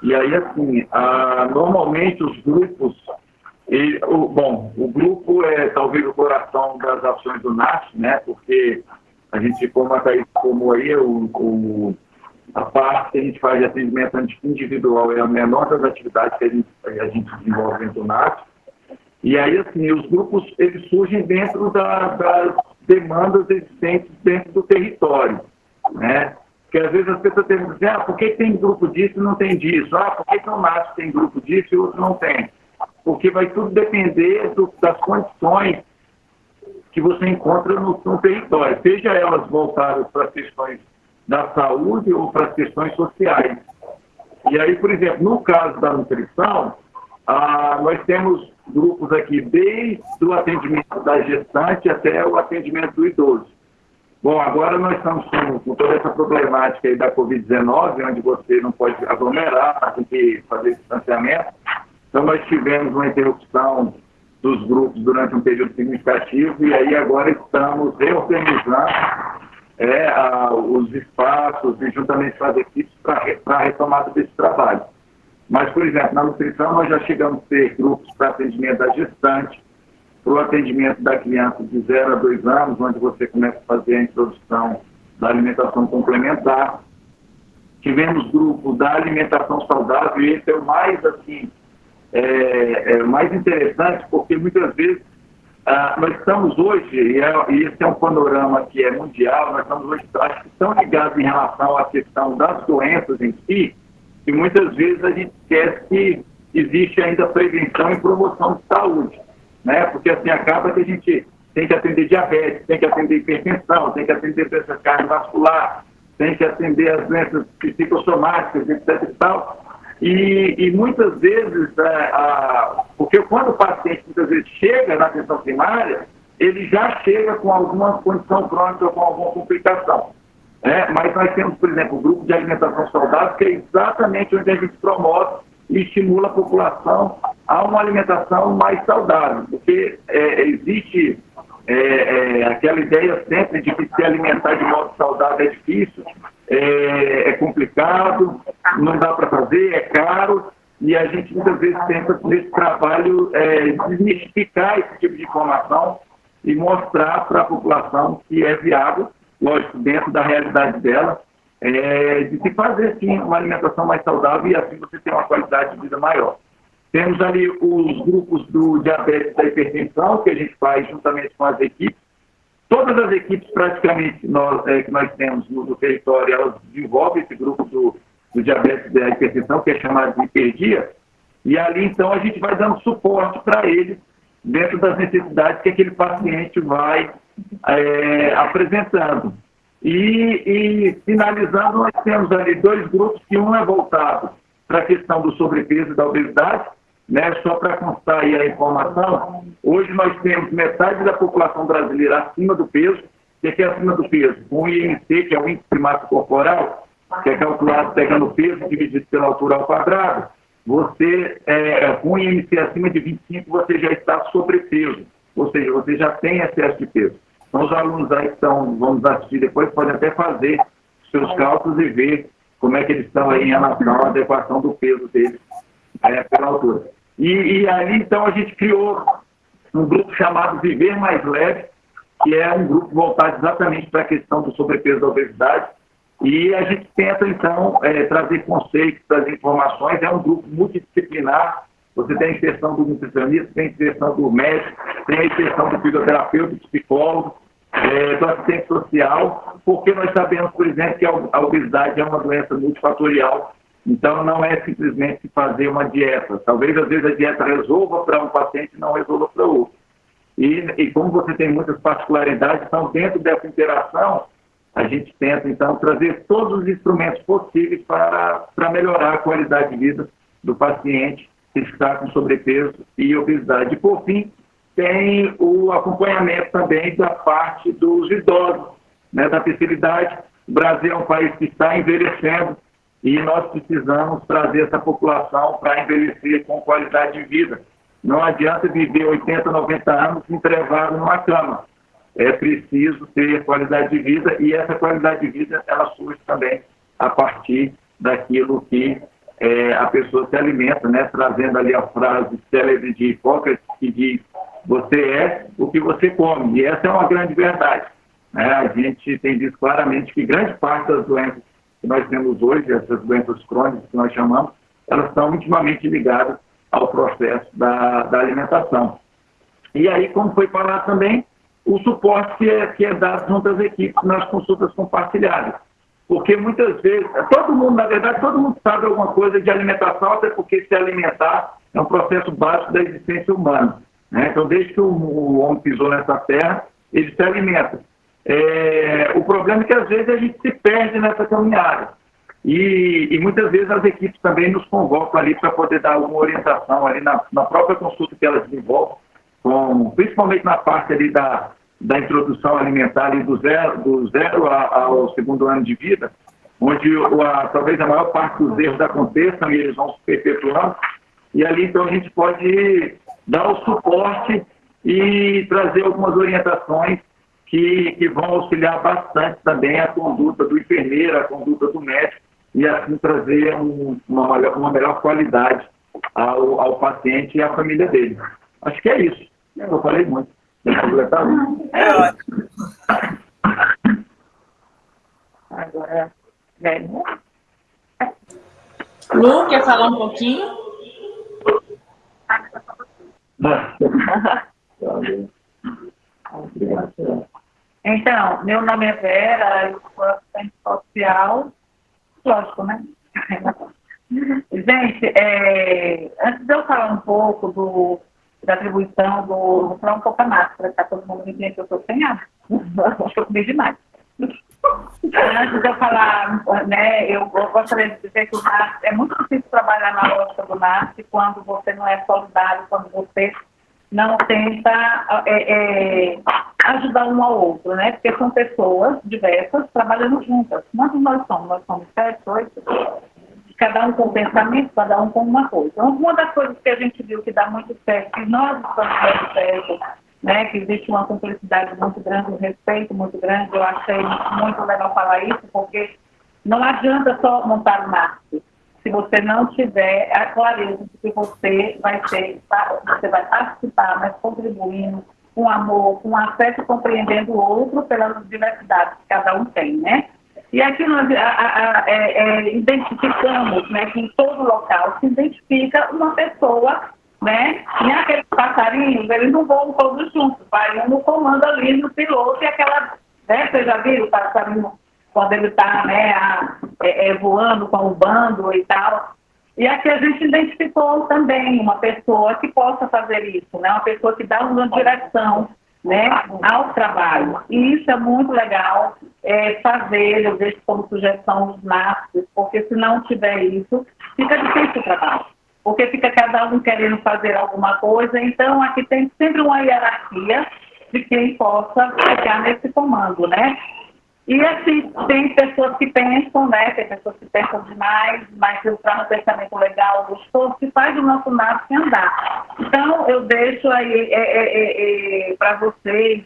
E aí, assim, a, normalmente os grupos, e, o, bom, o grupo é talvez o coração das ações do NAT, né? Porque a gente, como a Thaís informou aí, o, o, a parte que a gente faz de atendimento individual é a menor das atividades que a gente, a gente desenvolve do NAT. E aí, assim, os grupos, eles surgem dentro da, das demandas existentes dentro do território, né? Porque às vezes as pessoas têm que dizer, ah, por que tem grupo disso e não tem disso? Ah, por que, o NASP tem grupo disso e outro não tem? Porque vai tudo depender do, das condições que você encontra no, no território, seja elas voltadas para questões da saúde ou para questões sociais. E aí, por exemplo, no caso da nutrição, ah, nós temos grupos aqui desde o atendimento da gestante até o atendimento do idoso. Bom, agora nós estamos com, com toda essa problemática aí da Covid-19, onde você não pode aglomerar, tem que fazer distanciamento. Então, nós tivemos uma interrupção dos grupos durante um período significativo e aí agora estamos reorganizando é, a, os espaços e juntamente com as equipes para a retomada desse trabalho. Mas, por exemplo, na nutrição nós já chegamos a ter grupos para atendimento da gestante, para o atendimento da criança de 0 a 2 anos, onde você começa a fazer a introdução da alimentação complementar. Tivemos grupo da alimentação saudável, e esse é o mais, assim, é, é mais interessante, porque muitas vezes ah, nós estamos hoje, e, é, e, esse é um panorama que é mundial, nós estamos hoje, acho que estão ligados em relação à questão das doenças em si, e muitas vezes a gente esquece que existe ainda prevenção e promoção de saúde, né? Porque assim acaba que a gente tem que atender diabetes, tem que atender hipertensão, tem que atender doença cardiovascular, tem que atender as doenças psicossomáticas, etc e tal. E, e muitas vezes, é, a, porque quando o paciente muitas vezes chega na atenção primária, ele já chega com alguma condição crônica ou com alguma complicação. É, mas nós temos, por exemplo, o grupo de alimentação saudável, que é exatamente onde a gente promove e estimula a população a uma alimentação mais saudável, porque é, existe é, é, aquela ideia sempre de que se alimentar de modo saudável é difícil, é, é complicado, não dá para fazer, é caro, e a gente muitas vezes tenta, nesse trabalho, é, desmistificar esse tipo de informação e mostrar para a população que é viável lógico, dentro da realidade dela, é, de se fazer, sim, uma alimentação mais saudável e assim você tem uma qualidade de vida maior. Temos ali os grupos do diabetes e da hipertensão, que a gente faz juntamente com as equipes. Todas as equipes, praticamente, nós, é, que nós temos no, no, território, elas desenvolvem esse grupo do, do diabetes e da hipertensão, que é chamado de hiperdia, e ali, então, a gente vai dando suporte para eles dentro das necessidades que aquele paciente vai é, apresentando. E, e, finalizando, nós temos ali dois grupos, que um é voltado para a questão do sobrepeso e da obesidade, né? só para constar aí a informação, hoje nós temos metade da população brasileira acima do peso, o que é acima do peso? O IMC, que é o índice massa corporal, que é calculado pegando o peso dividido pela altura ao quadrado, você, é, com o IMC acima de 25, você já está sobrepeso, ou seja, você já tem excesso de peso. Então, os alunos aí que estão, vamos assistir depois, podem até fazer seus cálculos e ver como é que eles estão aí em relação à adequação do peso deles é, pela altura. E, e aí, então, a gente criou um grupo chamado Viver Mais Leve, que é um grupo voltado exatamente para a questão do sobrepeso e da obesidade, e a gente tenta, então, é, trazer conceitos, trazer informações. É um grupo multidisciplinar, você tem a inserção do nutricionista, tem a inserção do médico, tem a inserção do fisioterapeuta, do psicólogo, é, do assistente social, porque nós sabemos, por exemplo, que a obesidade é uma doença multifatorial, então não é simplesmente fazer uma dieta. Talvez às vezes a dieta resolva para um paciente e não resolva para outro. E, e como você tem muitas particularidades, então dentro dessa interação, a gente tenta então trazer todos os instrumentos possíveis para, para melhorar a qualidade de vida do paciente está com sobrepeso e obesidade. E por fim, tem o acompanhamento também da parte dos idosos, né, da terceira idade. O Brasil é um país que está envelhecendo e nós precisamos trazer essa população para envelhecer com qualidade de vida. Não adianta viver 80, 90 anos entrevado numa cama. É preciso ter qualidade de vida e essa qualidade de vida ela surge também a partir daquilo que é, a pessoa se alimenta, né? trazendo ali a frase célebre de Hipócrates que diz você é o que você come. E essa é uma grande verdade. Né? A gente tem visto claramente que grande parte das doenças que nós temos hoje, essas doenças crônicas que nós chamamos, elas estão intimamente ligadas ao processo da, da alimentação. E aí, como foi falado também, o suporte que é, que é dado junto às equipes nas consultas compartilhadas. Porque muitas vezes, todo mundo, na verdade, todo mundo sabe alguma coisa de alimentação, até porque se alimentar é um processo básico da existência humana. Né? Então, desde que o, homem pisou nessa terra, ele se alimenta. É, o problema é que às vezes a gente se perde nessa caminhada. E, e muitas vezes as equipes também nos convocam ali para poder dar alguma orientação ali na, na própria consulta que elas desenvolvem, com, principalmente na parte ali da, da introdução alimentar ali do zero, do zero ao segundo ano de vida, onde a, talvez a maior parte dos erros aconteçam e eles vão se perpetuando. E ali então a gente pode dar o suporte e trazer algumas orientações que, que vão auxiliar bastante também a conduta do enfermeiro, a conduta do médico, e assim trazer um, uma, uma melhor qualidade ao, ao paciente e à família dele. Acho que é isso. Eu falei muito. Completar? É ótimo. Agora, Lu, quer falar um pouquinho? Então, meu nome é Vera, eu sou assistente social, lógico, né? Gente, é, antes de eu falar um pouco do, da atribuição do. Vou falar um pouco a máscara, tá? Todo mundo me que eu estou sem ar. Acho que eu comi demais. Antes de eu falar, né, eu, eu gostaria de dizer que o NAS, é muito difícil trabalhar na lógica do NAS quando você não é solidário, quando você não tenta é, é, ajudar um ao outro, né? Porque são pessoas diversas trabalhando juntas. Quantos nós somos? Nós somos sete, oito, cada um com um pensamento, cada um com uma coisa. Então, uma das coisas que a gente viu que dá muito certo, que nós estamos dando certo, né, que existe uma cumplicidade muito grande, um respeito muito grande, eu achei muito legal falar isso, porque não adianta só montar o marketing se você não tiver a clareza de que você vai ser, você vai participar, mas contribuindo com amor, com afeto, compreendendo o outro pelas diversidades que cada um tem, né? E aqui nós a, a, a, é, é, identificamos né, que em todo local se identifica uma pessoa, né? E aqueles passarinhos, eles não voam todos juntos, vai um no comando ali no piloto e aquela, né? Você já viu o passarinho quando ele está né, é, é, voando com o bando e tal. E aqui a gente identificou também uma pessoa que possa fazer isso, né? uma pessoa que dá uma direção né, ao trabalho. E isso é muito legal é, fazer, eu deixo como sugestão os masters, porque se não tiver isso, fica difícil o trabalho. Porque fica cada um querendo fazer alguma coisa, então aqui tem sempre uma hierarquia de quem possa ficar nesse comando, né? E assim, tem pessoas que pensam, né? Tem pessoas que pensam demais, mas para um pensamento legal, gostoso, que faz o nosso nada andar. Então, eu deixo aí é, é, é, é para vocês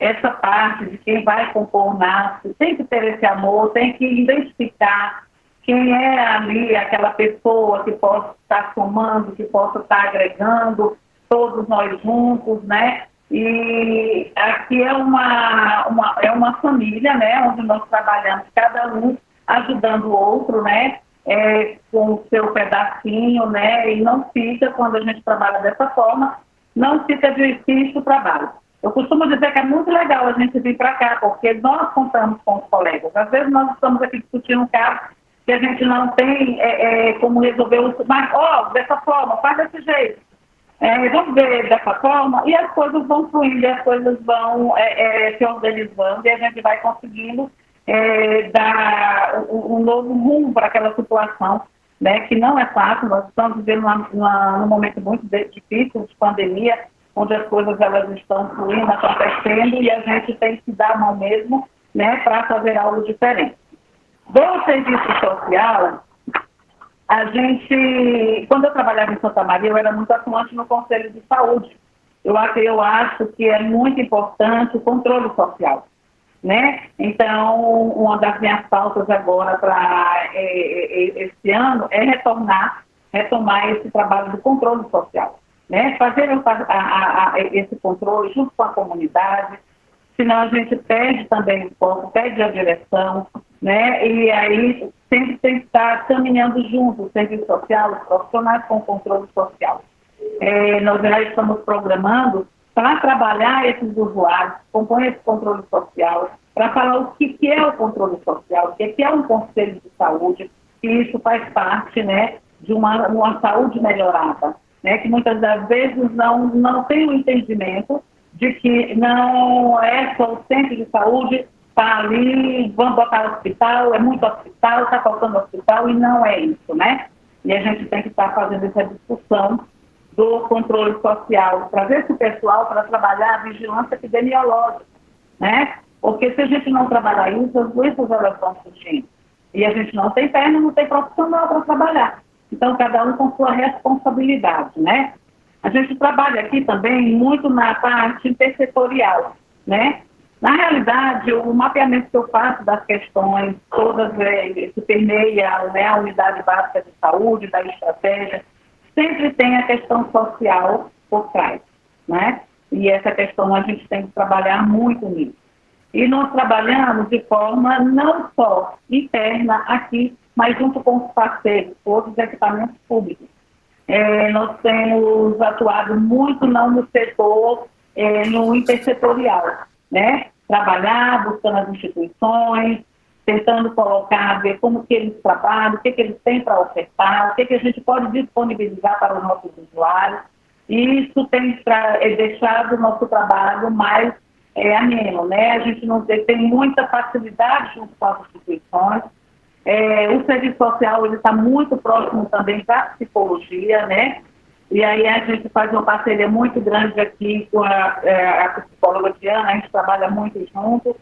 essa parte de quem vai compor o NASP, tem que ter esse amor, tem que identificar quem é ali aquela pessoa que possa estar somando, que possa estar agregando, todos nós juntos, né? E aqui é uma, uma, é uma família, né, onde nós trabalhamos cada um ajudando o outro, né? é, com o seu pedacinho, né? E não fica, quando a gente trabalha dessa forma, não fica difícil o trabalho. Eu costumo dizer que é muito legal a gente vir para cá, porque nós contamos com os colegas. Às vezes nós estamos aqui discutindo um caso que a gente não tem é, é, como resolver o. Mas, ó, oh, dessa forma, faz desse jeito. É, vamos ver dessa forma, e as coisas vão fluindo, as coisas vão é, é, se organizando, e a gente vai conseguindo é, dar um, novo rumo para aquela situação, né, que não é fácil, nós estamos vivendo num momento muito difícil de pandemia, onde as coisas elas estão fluindo, acontecendo, e a gente tem que dar a mão mesmo né, para fazer algo diferente. Do serviço social, a gente, quando eu trabalhava em Santa Maria, eu era muito atuante no Conselho de Saúde. Eu, eu acho que é muito importante o controle social. Né? Então, uma das minhas pautas agora para é, é, é, esse ano é retornar, retomar esse trabalho do controle social. Né? Fazer a, a, a, esse controle junto com a comunidade, senão a gente perde também o foco, perde a direção, né? E aí sempre tem que estar caminhando junto, o serviço social, os profissionais com controle social. É, nós já estamos programando para trabalhar esses usuários, compõe esse controle social, para falar o que, que, é o controle social, o que, que é um conselho de saúde, que isso faz parte né, de uma, uma saúde melhorada, né, que muitas das vezes não, não tem o entendimento de que não é só o centro de saúde está ali, vamos botar hospital, é muito hospital, está faltando hospital, e não é isso, né? E a gente tem que estar tá fazendo essa discussão do controle social, trazer esse pessoal para trabalhar a vigilância epidemiológica, né? Porque se a gente não trabalhar isso, as doenças elas vão surgindo. E a gente não tem perna, não tem profissional para trabalhar. Então, cada um com sua responsabilidade, né? A gente trabalha aqui também muito na parte intersetorial, né? Na realidade, o mapeamento que eu faço das questões, todas é, que permeia né, a unidade básica de saúde, da estratégia, sempre tem a questão social por trás, né? E essa questão a gente tem que trabalhar muito nisso. E nós trabalhamos de forma não só interna aqui, mas junto com os parceiros, outros equipamentos públicos. É, nós temos atuado muito não no setor, é, no intersetorial, né? Trabalhar, buscando as instituições, tentando colocar, ver como que eles trabalham, o que, que eles têm para ofertar, o que, que a gente pode disponibilizar para os nossos usuários. E isso tem é deixado o nosso trabalho mais é, ameno, né? A gente não tem, muita facilidade junto com as instituições. É, o serviço social está muito próximo também da psicologia, né? E aí a gente faz uma parceria muito grande aqui com a, é, a psicóloga Diana, a gente trabalha muito junto,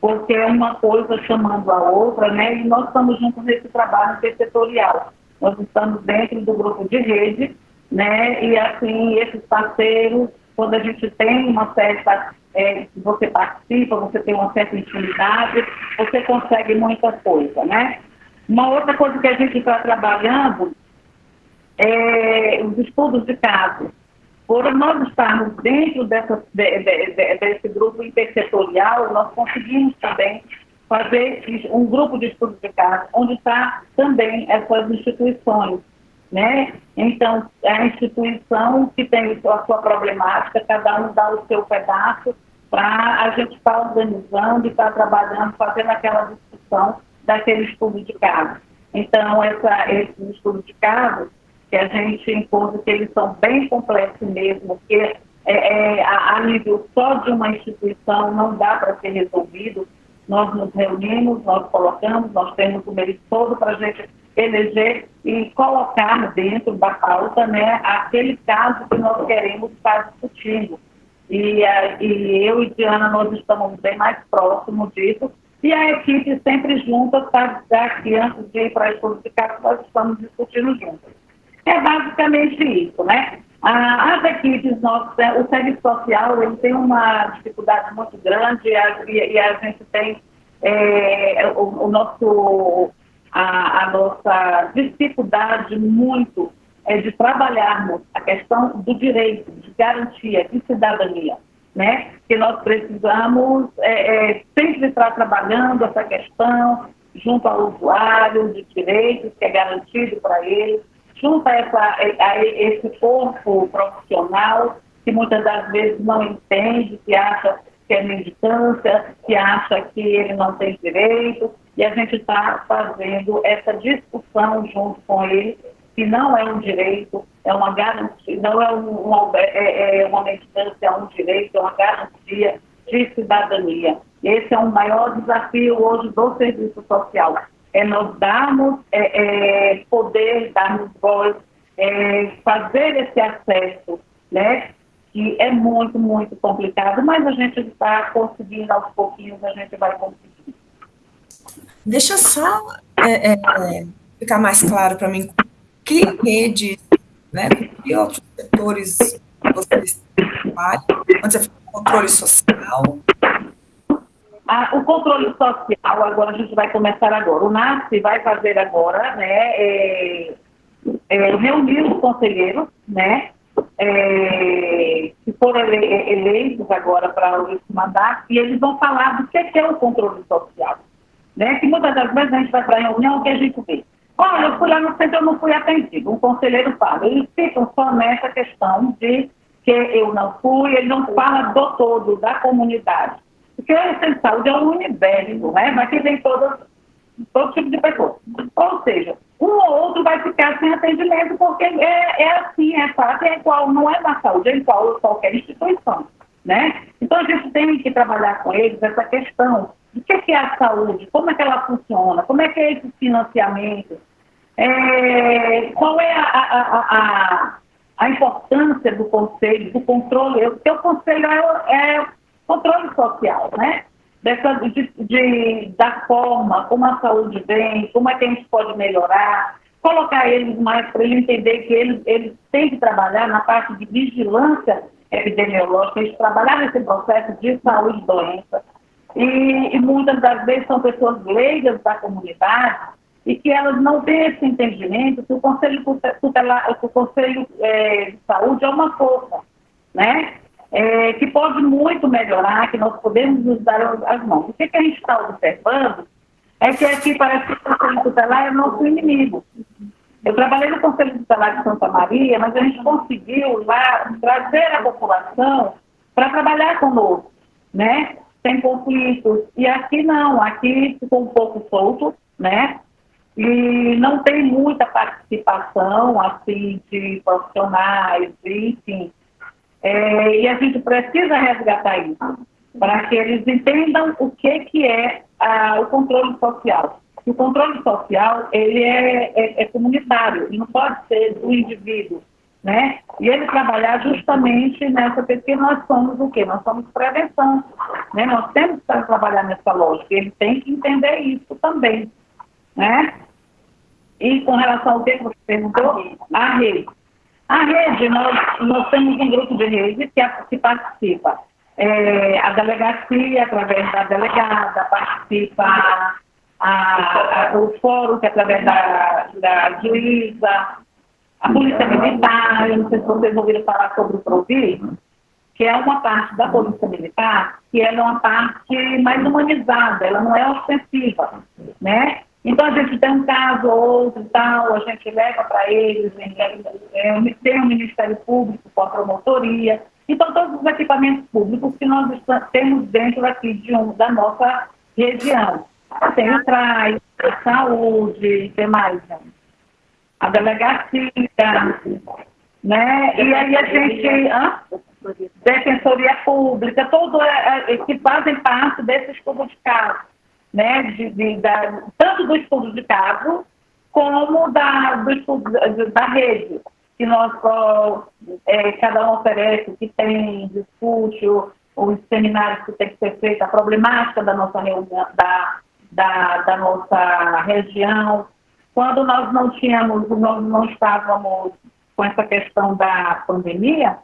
porque é uma coisa chamando a outra, né? E nós estamos juntos nesse trabalho setorial. Nós estamos dentro do grupo de rede, né? E assim, esses parceiros, quando a gente tem uma certa. É, você participa, você tem uma certa intimidade, você consegue muita coisa, né? Uma outra coisa que a gente está trabalhando é, os estudos de caso. Por nós estarmos dentro dessa, de, de, de, desse grupo intersetorial, nós conseguimos também fazer um grupo de estudos de caso, onde está também essas instituições. Né? Então, a instituição que tem a sua problemática, cada um dá o seu pedaço para a gente estar tá organizando e estar tá trabalhando, fazendo aquela discussão daquele estudo de caso. Então, essa, esse estudo de caso, que a gente encontra que eles são bem complexos mesmo, que é, é, a, nível só de uma instituição não dá para ser resolvido. Nós nos reunimos, nós colocamos, nós temos o mérito todo para a gente eleger e colocar dentro da pauta né, aquele caso que nós queremos estar discutindo. E, e eu e Diana, nós estamos bem mais próximos disso, e a equipe sempre junta, está aqui antes de ir para a caso, nós estamos discutindo juntos. É basicamente isso, né? As equipes, nossas, né, o serviço social ele tem uma dificuldade muito grande e a, e a gente tem é, o, o, nosso, a, a, nossa dificuldade muito é de trabalharmos a questão do direito, de garantia, de cidadania, né? Que nós precisamos é, é, sempre estar trabalhando essa questão junto ao usuário de direitos que é garantido para ele, junto a, essa, a esse corpo profissional que muitas das vezes não entende, que acha que é militância, que acha que ele não tem direito, e a gente está fazendo essa discussão junto com ele, que não é um direito, é uma garantia, não é uma, é, é uma militância, é um direito, é uma garantia de cidadania. Esse é o maior desafio hoje do serviço social, é nós darmos é, é, poder, darmos voz, é, fazer esse acesso, né? Que é muito, muito complicado, mas a gente está conseguindo aos pouquinhos, a gente vai conseguir. Deixa só é, é, ficar mais claro para mim, que redes, né, que outros setores vocês trabalham, onde você fala controle social, ah, o controle social, agora a gente vai começar agora. O NASP vai fazer agora, né, é, é, reunir os conselheiros, né, é, que foram ele, eleitos agora para o mandato, e eles vão falar do que é o controle social. Né, que muitas das vezes a gente vai para a reunião que a gente vê. Olha, eu fui lá no centro, eu não fui atendido. Um conselheiro fala. Eles ficam só nessa questão de que eu não fui, ele não fala do todo, da comunidade. Porque o centro de saúde é um universo, né? Mas que tem todas, todo tipo de pessoas. Ou seja, um ou outro vai ficar sem atendimento, porque é, é assim, é fato, é igual, não é na saúde, é igual a qualquer instituição. Né? Então a gente tem que trabalhar com eles essa questão de o que é a saúde, como é que ela funciona, como é que é esse financiamento, é, qual é a, a, a, a, importância do conselho, do controle, porque o conselho é, é controle social, né? Dessa, de, de, da forma como a saúde vem, como é que a gente pode melhorar, colocar eles mais para ele entender que eles, eles têm que trabalhar na parte de vigilância epidemiológica, eles trabalhar nesse processo de saúde e doença. E, e muitas das vezes são pessoas leigas da comunidade e que elas não têm esse entendimento que o Conselho, tutelar, o conselho é, de Saúde é uma força, né? É, que pode muito melhorar, que nós podemos nos dar as mãos. O que, que a gente está observando é que aqui parece que o Conselho Tutelar é nosso inimigo. Eu trabalhei no Conselho Tutelar de Santa Maria, mas a gente conseguiu lá trazer a população para trabalhar conosco, né? Sem conflitos. E aqui não, aqui ficou um pouco solto, né? E não tem muita participação, assim, de profissionais, enfim. É, e a gente precisa resgatar isso, para que eles entendam o que, que é a, o controle social. O controle social, ele é, é, é comunitário, não pode ser do indivíduo, né? E ele trabalhar justamente nessa, porque nós somos o quê? Nós somos prevenção, né? Nós temos que trabalhar nessa lógica, ele tem que entender isso também, né? E com relação ao que você perguntou, a rede. A rede, nós, nós temos um grupo de rede que, que participa. É, a delegacia, através da delegada, participa a, a, o fórum, que é através da, da juíza, a polícia militar, eu não sei se vocês ouviram falar sobre o PROVI, que é uma parte da polícia militar, que é uma parte mais humanizada, ela não é ostensiva, né? Então, a gente tem um caso ou outro tal, a gente leva para eles, é, tem o Ministério Público com a promotoria. Então, todos os equipamentos públicos que nós temos dentro aqui de um, da nossa região. Tem o TRAI, a saúde, tem mais, né? a delegacia, né? E aí a gente... Hã? Defensoria Pública, todos é, é, que fazem parte desse estudo de caso né, de, de, da, tanto do estudo de caso como da, da rede, que nós é, cada um oferece, que tem, discute os seminários que tem que ser feito, a problemática da nossa reunião, da, da, da nossa região. Quando nós não tínhamos, nós não estávamos com essa questão da pandemia,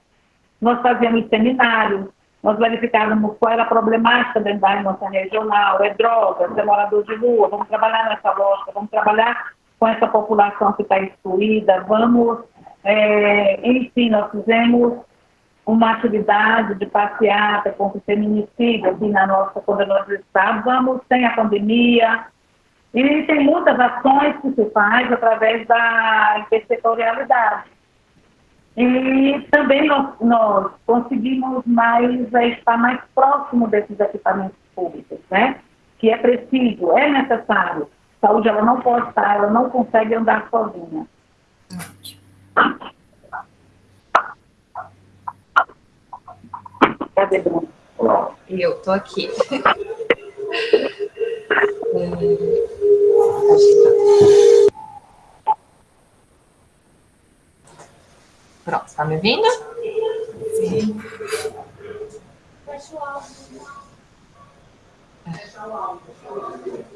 nós fazíamos seminários, nós verificávamos qual era a problemática dentro da nossa regional, é droga, é morador de rua, vamos trabalhar nessa lógica, vamos trabalhar com essa população que está excluída, vamos, é, enfim, nós fizemos uma atividade de passeata com o feminicídio aqui na nossa, quando nós estávamos, sem a pandemia, E tem muitas ações que se faz através da intersetorialidade. E também nós, nós conseguimos mais é, estar mais próximo desses equipamentos públicos, né? Que é preciso, é necessário. Saúde, ela não pode estar, ela não consegue andar sozinha. Cadê Bruno? Eu tô aqui. Pronto, está me ouvindo? Sim.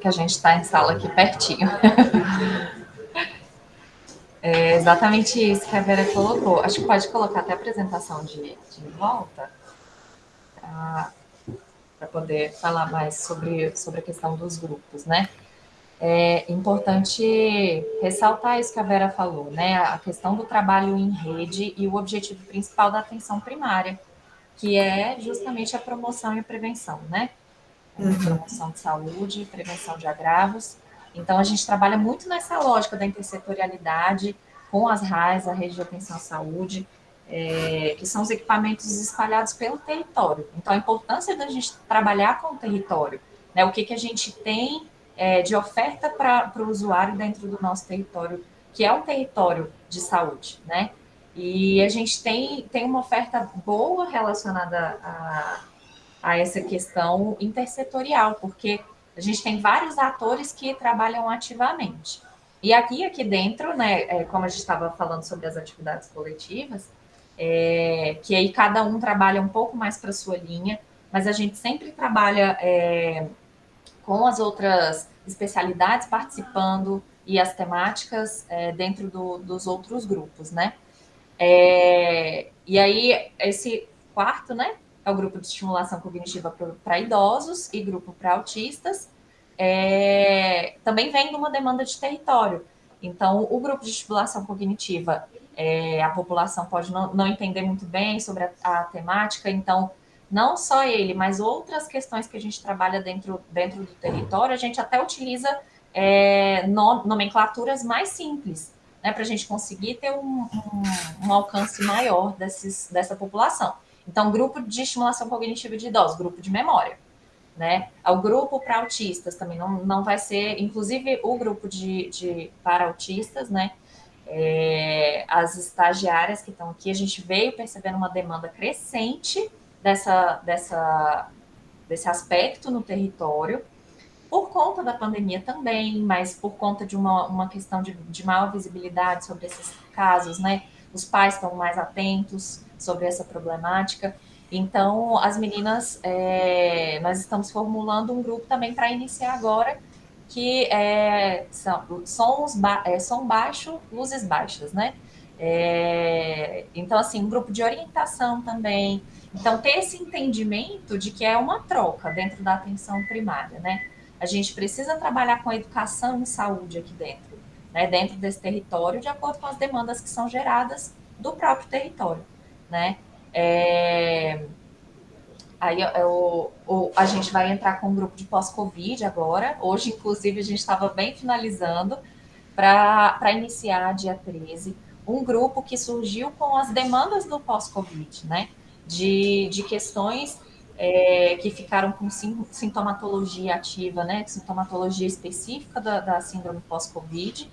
Que a gente está em sala aqui pertinho. É exatamente isso que a Vera colocou. Acho que pode colocar até a apresentação de, de volta para poder falar mais sobre, sobre a questão dos grupos, né? É importante ressaltar isso que a Vera falou, né? A questão do trabalho em rede e o objetivo principal da atenção primária, que é justamente a promoção e a prevenção, né? Uhum. Promoção de saúde, prevenção de agravos. Então, a gente trabalha muito nessa lógica da intersetorialidade com as RAIs, a Rede de Atenção à Saúde, é, que são os equipamentos espalhados pelo território. Então, a importância da gente trabalhar com o território, né? O que, que a gente tem é, de oferta para o usuário dentro do nosso território, que é um território de saúde, né? E a gente tem, tem uma oferta boa relacionada a, a essa questão intersetorial, porque a gente tem vários atores que trabalham ativamente. E aqui, aqui dentro, né, é, como a gente estava falando sobre as atividades coletivas, é, que aí cada um trabalha um pouco mais para sua linha, mas a gente sempre trabalha é, com as outras especialidades participando e as temáticas é, dentro do, dos outros grupos, né? É, e aí, esse quarto, né, é o grupo de estimulação cognitiva para idosos e grupo para autistas, é, também vem de uma demanda de território. Então, o grupo de estimulação cognitiva, é, a população pode não, não, entender muito bem sobre a, a temática, então não só ele, mas outras questões que a gente trabalha dentro, dentro do território, a gente até utiliza é, no, nomenclaturas mais simples, né, para a gente conseguir ter um, um, um, alcance maior desses, dessa população. Então, grupo de estimulação cognitiva de idosos, grupo de memória. Né? O grupo para autistas também não, não vai ser, inclusive o grupo de, de para autistas, né? É, as estagiárias que estão aqui, a gente veio percebendo uma demanda crescente dessa, dessa, desse aspecto no território, por conta da pandemia também, mas por conta de uma, uma questão de, de maior visibilidade sobre esses casos, né? Os pais estão mais atentos sobre essa problemática. Então, as meninas, é, nós estamos formulando um grupo também para iniciar agora, que é, são sons ba é, som baixo, luzes baixas, né? É, então, assim, um grupo de orientação também, então, ter esse entendimento de que é uma troca dentro da atenção primária, né? A gente precisa trabalhar com a educação em saúde aqui dentro, né? Dentro desse território, de acordo com as demandas que são geradas do próprio território, né? É... Aí eu, eu, a gente vai entrar com um grupo de pós-Covid agora. Hoje, inclusive, a gente estava bem finalizando para iniciar dia 13, um grupo que surgiu com as demandas do pós-Covid, né? De, de questões é, que ficaram com sintomatologia ativa, né, sintomatologia específica da, da síndrome pós-Covid,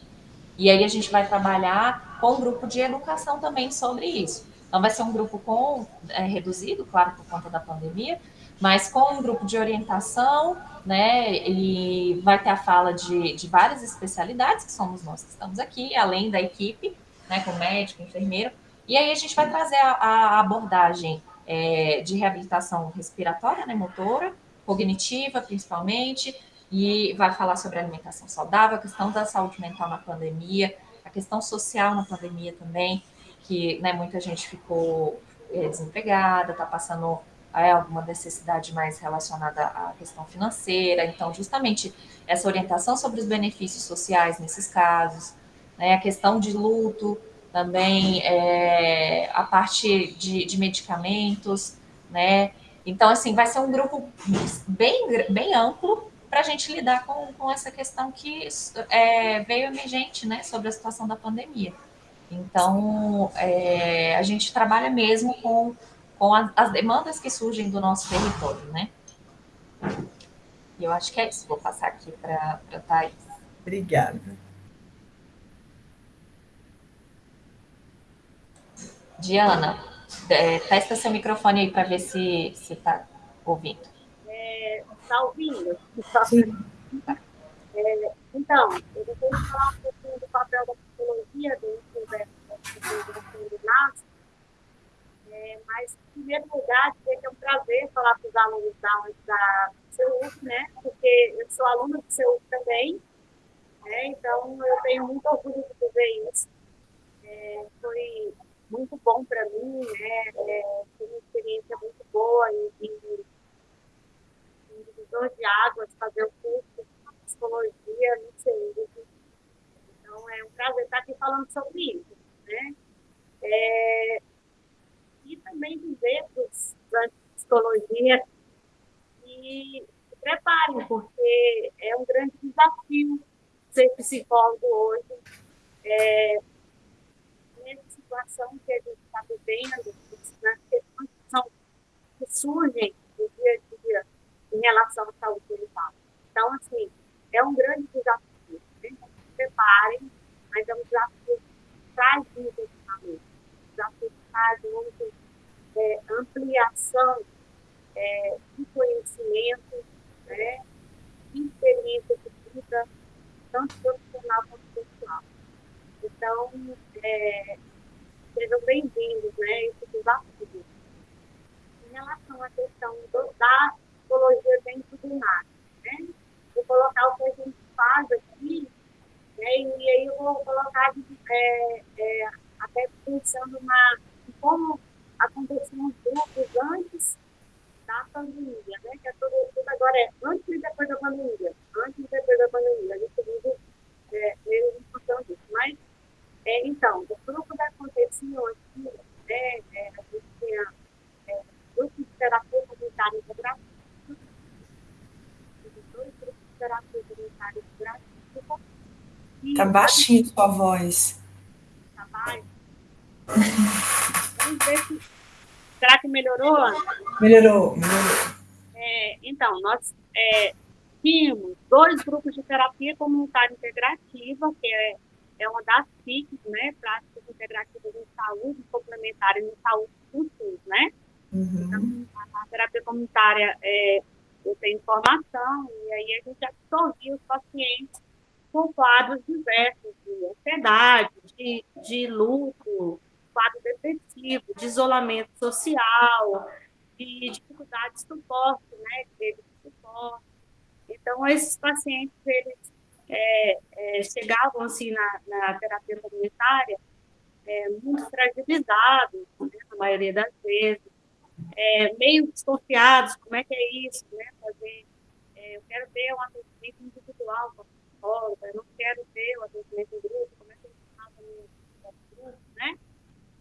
e aí a gente vai trabalhar com um grupo de educação também sobre isso. Então vai ser um grupo com é, reduzido, claro, por conta da pandemia, mas com um grupo de orientação, né, e vai ter a fala de, de várias especialidades, que somos nós que estamos aqui, além da equipe, né, com médico, enfermeiro, e aí a gente vai trazer a, a abordagem é, de reabilitação respiratória, né, motora, cognitiva principalmente, e vai falar sobre alimentação saudável, a questão da saúde mental na pandemia, a questão social na pandemia também, que né, muita gente ficou é, desempregada, está passando é, alguma necessidade mais relacionada à questão financeira, então justamente essa orientação sobre os benefícios sociais nesses casos, né, a questão de luto, também é, a parte de, de, medicamentos, né? Então, assim, vai ser um grupo bem, bem amplo para a gente lidar com, com essa questão que é, veio emergente né, sobre a situação da pandemia. Então, é, a gente trabalha mesmo com, com as, as, demandas que surgem do nosso território, né? E eu acho que é isso. Vou passar aqui para a Thais. Obrigada. Diana, é, testa seu microfone aí para ver se está ouvindo. Está é, tá ouvindo? Sim. É, então, eu vou falar um pouquinho do papel da psicologia dentro do NAS, é, mas, em primeiro lugar, dizer que é um prazer falar para os alunos da, da CEUF, né? Porque eu sou aluna do CEUF também, né? então eu tenho muito orgulho de dizer isso. É, foi muito bom para mim, né? É, foi uma experiência muito boa em, em, em divisor de águas, fazer o curso de psicologia no CEUF. Então, é um prazer estar aqui falando sobre isso, né? É, e também dizer para psicologia que se preparem, porque é um grande desafio ser psicólogo hoje. É, situação que a gente está vivendo, nas questões que, surgem no dia a dia em relação à saúde mental. Então, assim, é um grande desafio. Né? Então, se preparem, mas é um desafio que traz muito equipamento. Um desafio que traz muito é, ampliação é, de conhecimento, né, de experiência de vida, tanto profissional quanto pessoal. Então, é, sejam bem-vindos, né, esse desafio. Em relação à questão do, da psicologia dentro do NAC, né, vou colocar o que a gente faz aqui, né, e aí eu vou colocar é, é, até pensando na, em como aconteciam os grupos antes da pandemia, né? Que é tudo, tudo agora é antes e depois da pandemia. Antes e depois da pandemia. A gente vive é, meio em função disso. Mas, é, então, o grupo da aconteciam aqui, né? É, a gente tinha é, grupos de terapia comunitária integrativa, dois grupos de terapia comunitária integrativa. Tá baixinho sua voz. Tá baixo? Vamos ver se. Será que melhorou? Melhorou, melhorou. É, então, nós é, tínhamos dois grupos de terapia comunitária integrativa, que é, é uma das PICs, né? Práticas integrativas em saúde complementares em saúde do SUS, né? Uhum. Então, a terapia comunitária é, eu tenho informação, e aí a gente absorvia os pacientes com quadros diversos de ansiedade, de, de luto, quadro depressivo, de isolamento social, de dificuldade de suporte, né, de suporte. Então, esses pacientes, eles é, é, chegavam, assim, na, na terapia comunitária é, muito fragilizados, né, na maioria das vezes, é, meio desconfiados, como é que é isso, né, fazer, é, eu quero ter um atendimento individual com a psicóloga, eu não quero ter um atendimento em grupo, como é que eu faço no grupo, né,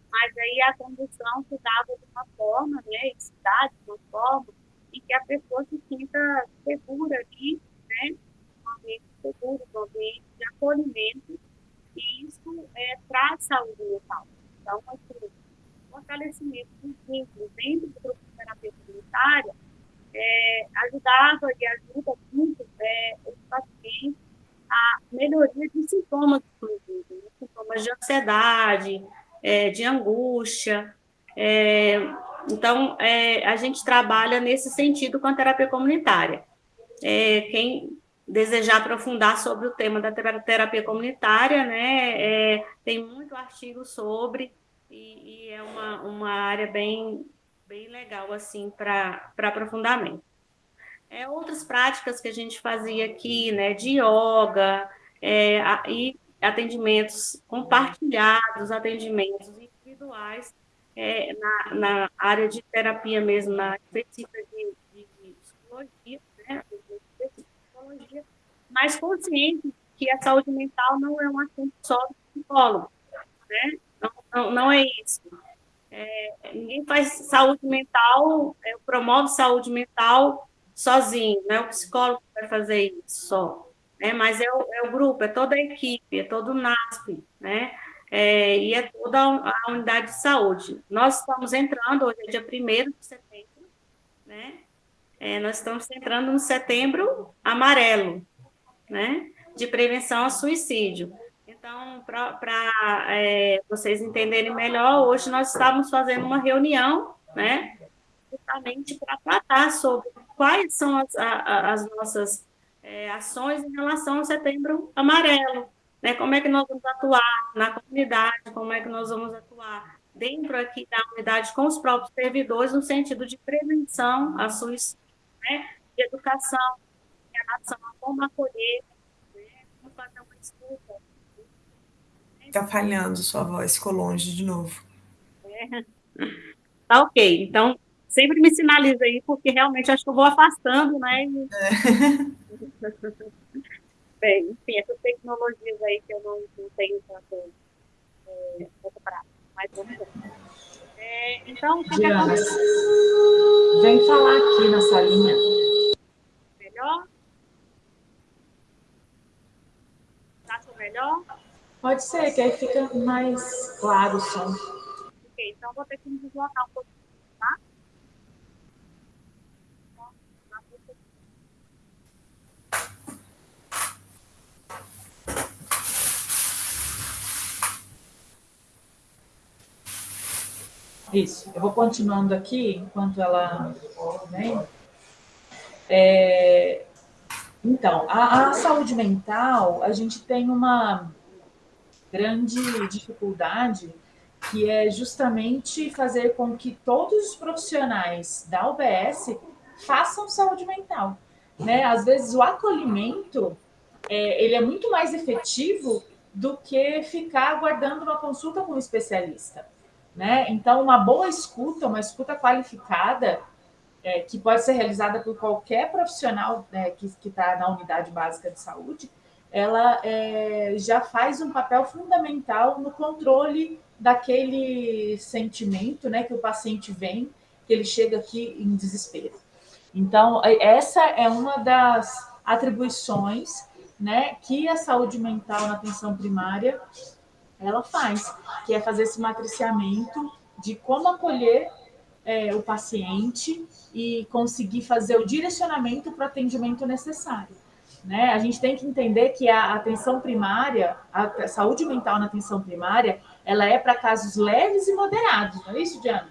mas aí a condução se dava de uma forma, né, e se dá de uma forma em que a pessoa se sinta segura ali, né, ambiente seguro, um ambiente de acolhimento, e isso é, traz saúde mental. Então, assim, fortalecimento dos vínculos dentro do grupo de terapia comunitária é, ajudava e ajuda muito é, os pacientes a melhoria de sintomas, inclusive, né? sintomas de ansiedade, é, de angústia. É, então, é, a gente trabalha nesse sentido com a terapia comunitária. É, quem desejar aprofundar sobre o tema da terapia comunitária, né, é, tem muito artigo sobre, e, e, é uma, uma área bem, bem legal, assim, para aprofundamento. É, outras práticas que a gente fazia aqui, né, de yoga, é, e atendimentos compartilhados, atendimentos individuais é, na, na, área de terapia mesmo, na específica de, de psicologia, né, de psicologia, mas consciente que a saúde mental não é um assunto só do psicólogo, né? Não, não, não é isso. É, ninguém faz saúde mental, é, promove saúde mental sozinho, não é o psicólogo que vai fazer isso só, né? Mas é o, é o grupo, é toda a equipe, é todo o NASP, né? É, e é toda a unidade de saúde. Nós estamos entrando, hoje é dia 1 de setembro, né? É, nós estamos entrando no setembro amarelo, né? De prevenção ao suicídio. Então, para é, vocês entenderem melhor, hoje nós estávamos fazendo uma reunião, né? Justamente para tratar sobre quais são as, a, as nossas é, ações em relação ao setembro amarelo, né? Como é que nós vamos atuar na comunidade, como é que nós vamos atuar dentro aqui da unidade com os próprios servidores no sentido de prevenção a suicídio, né? De educação a como acolher, né? como fazer uma escuta. Está falhando sua voz, ficou longe de novo. É. Tá ok, então sempre me sinaliza aí, porque realmente acho que eu vou afastando, né? É. Bem, enfim, essas tecnologias aí que eu não, não tenho tanto é, prática, mas vamos ver. É, então, que Diana, vem falar aqui na salinha. Melhor? Acha melhor? Pode ser, que aí fica mais claro o som. Ok, então vou ter que me deslocar um pouquinho, tá? Isso, eu vou continuando aqui enquanto ela vem. É, então, a, a, saúde mental, a gente tem uma grande dificuldade que é justamente fazer com que todos os profissionais da UBS façam saúde mental. Né? Às vezes o acolhimento é, ele é muito mais efetivo do que ficar aguardando uma consulta com um especialista. Né? Então, uma boa escuta, uma escuta qualificada, é, que pode ser realizada por qualquer profissional né, que está na unidade básica de saúde, ela é, já faz um papel fundamental no controle daquele sentimento né, que o paciente vem, que ele chega aqui em desespero. Então, essa é uma das atribuições né, que a saúde mental na atenção primária ela faz, que é fazer esse matriciamento de como acolher é, o paciente e conseguir fazer o direcionamento para o atendimento necessário. Né? A gente tem que entender que a atenção primária, a saúde mental na atenção primária, ela é para casos leves e moderados, não é isso, Diana?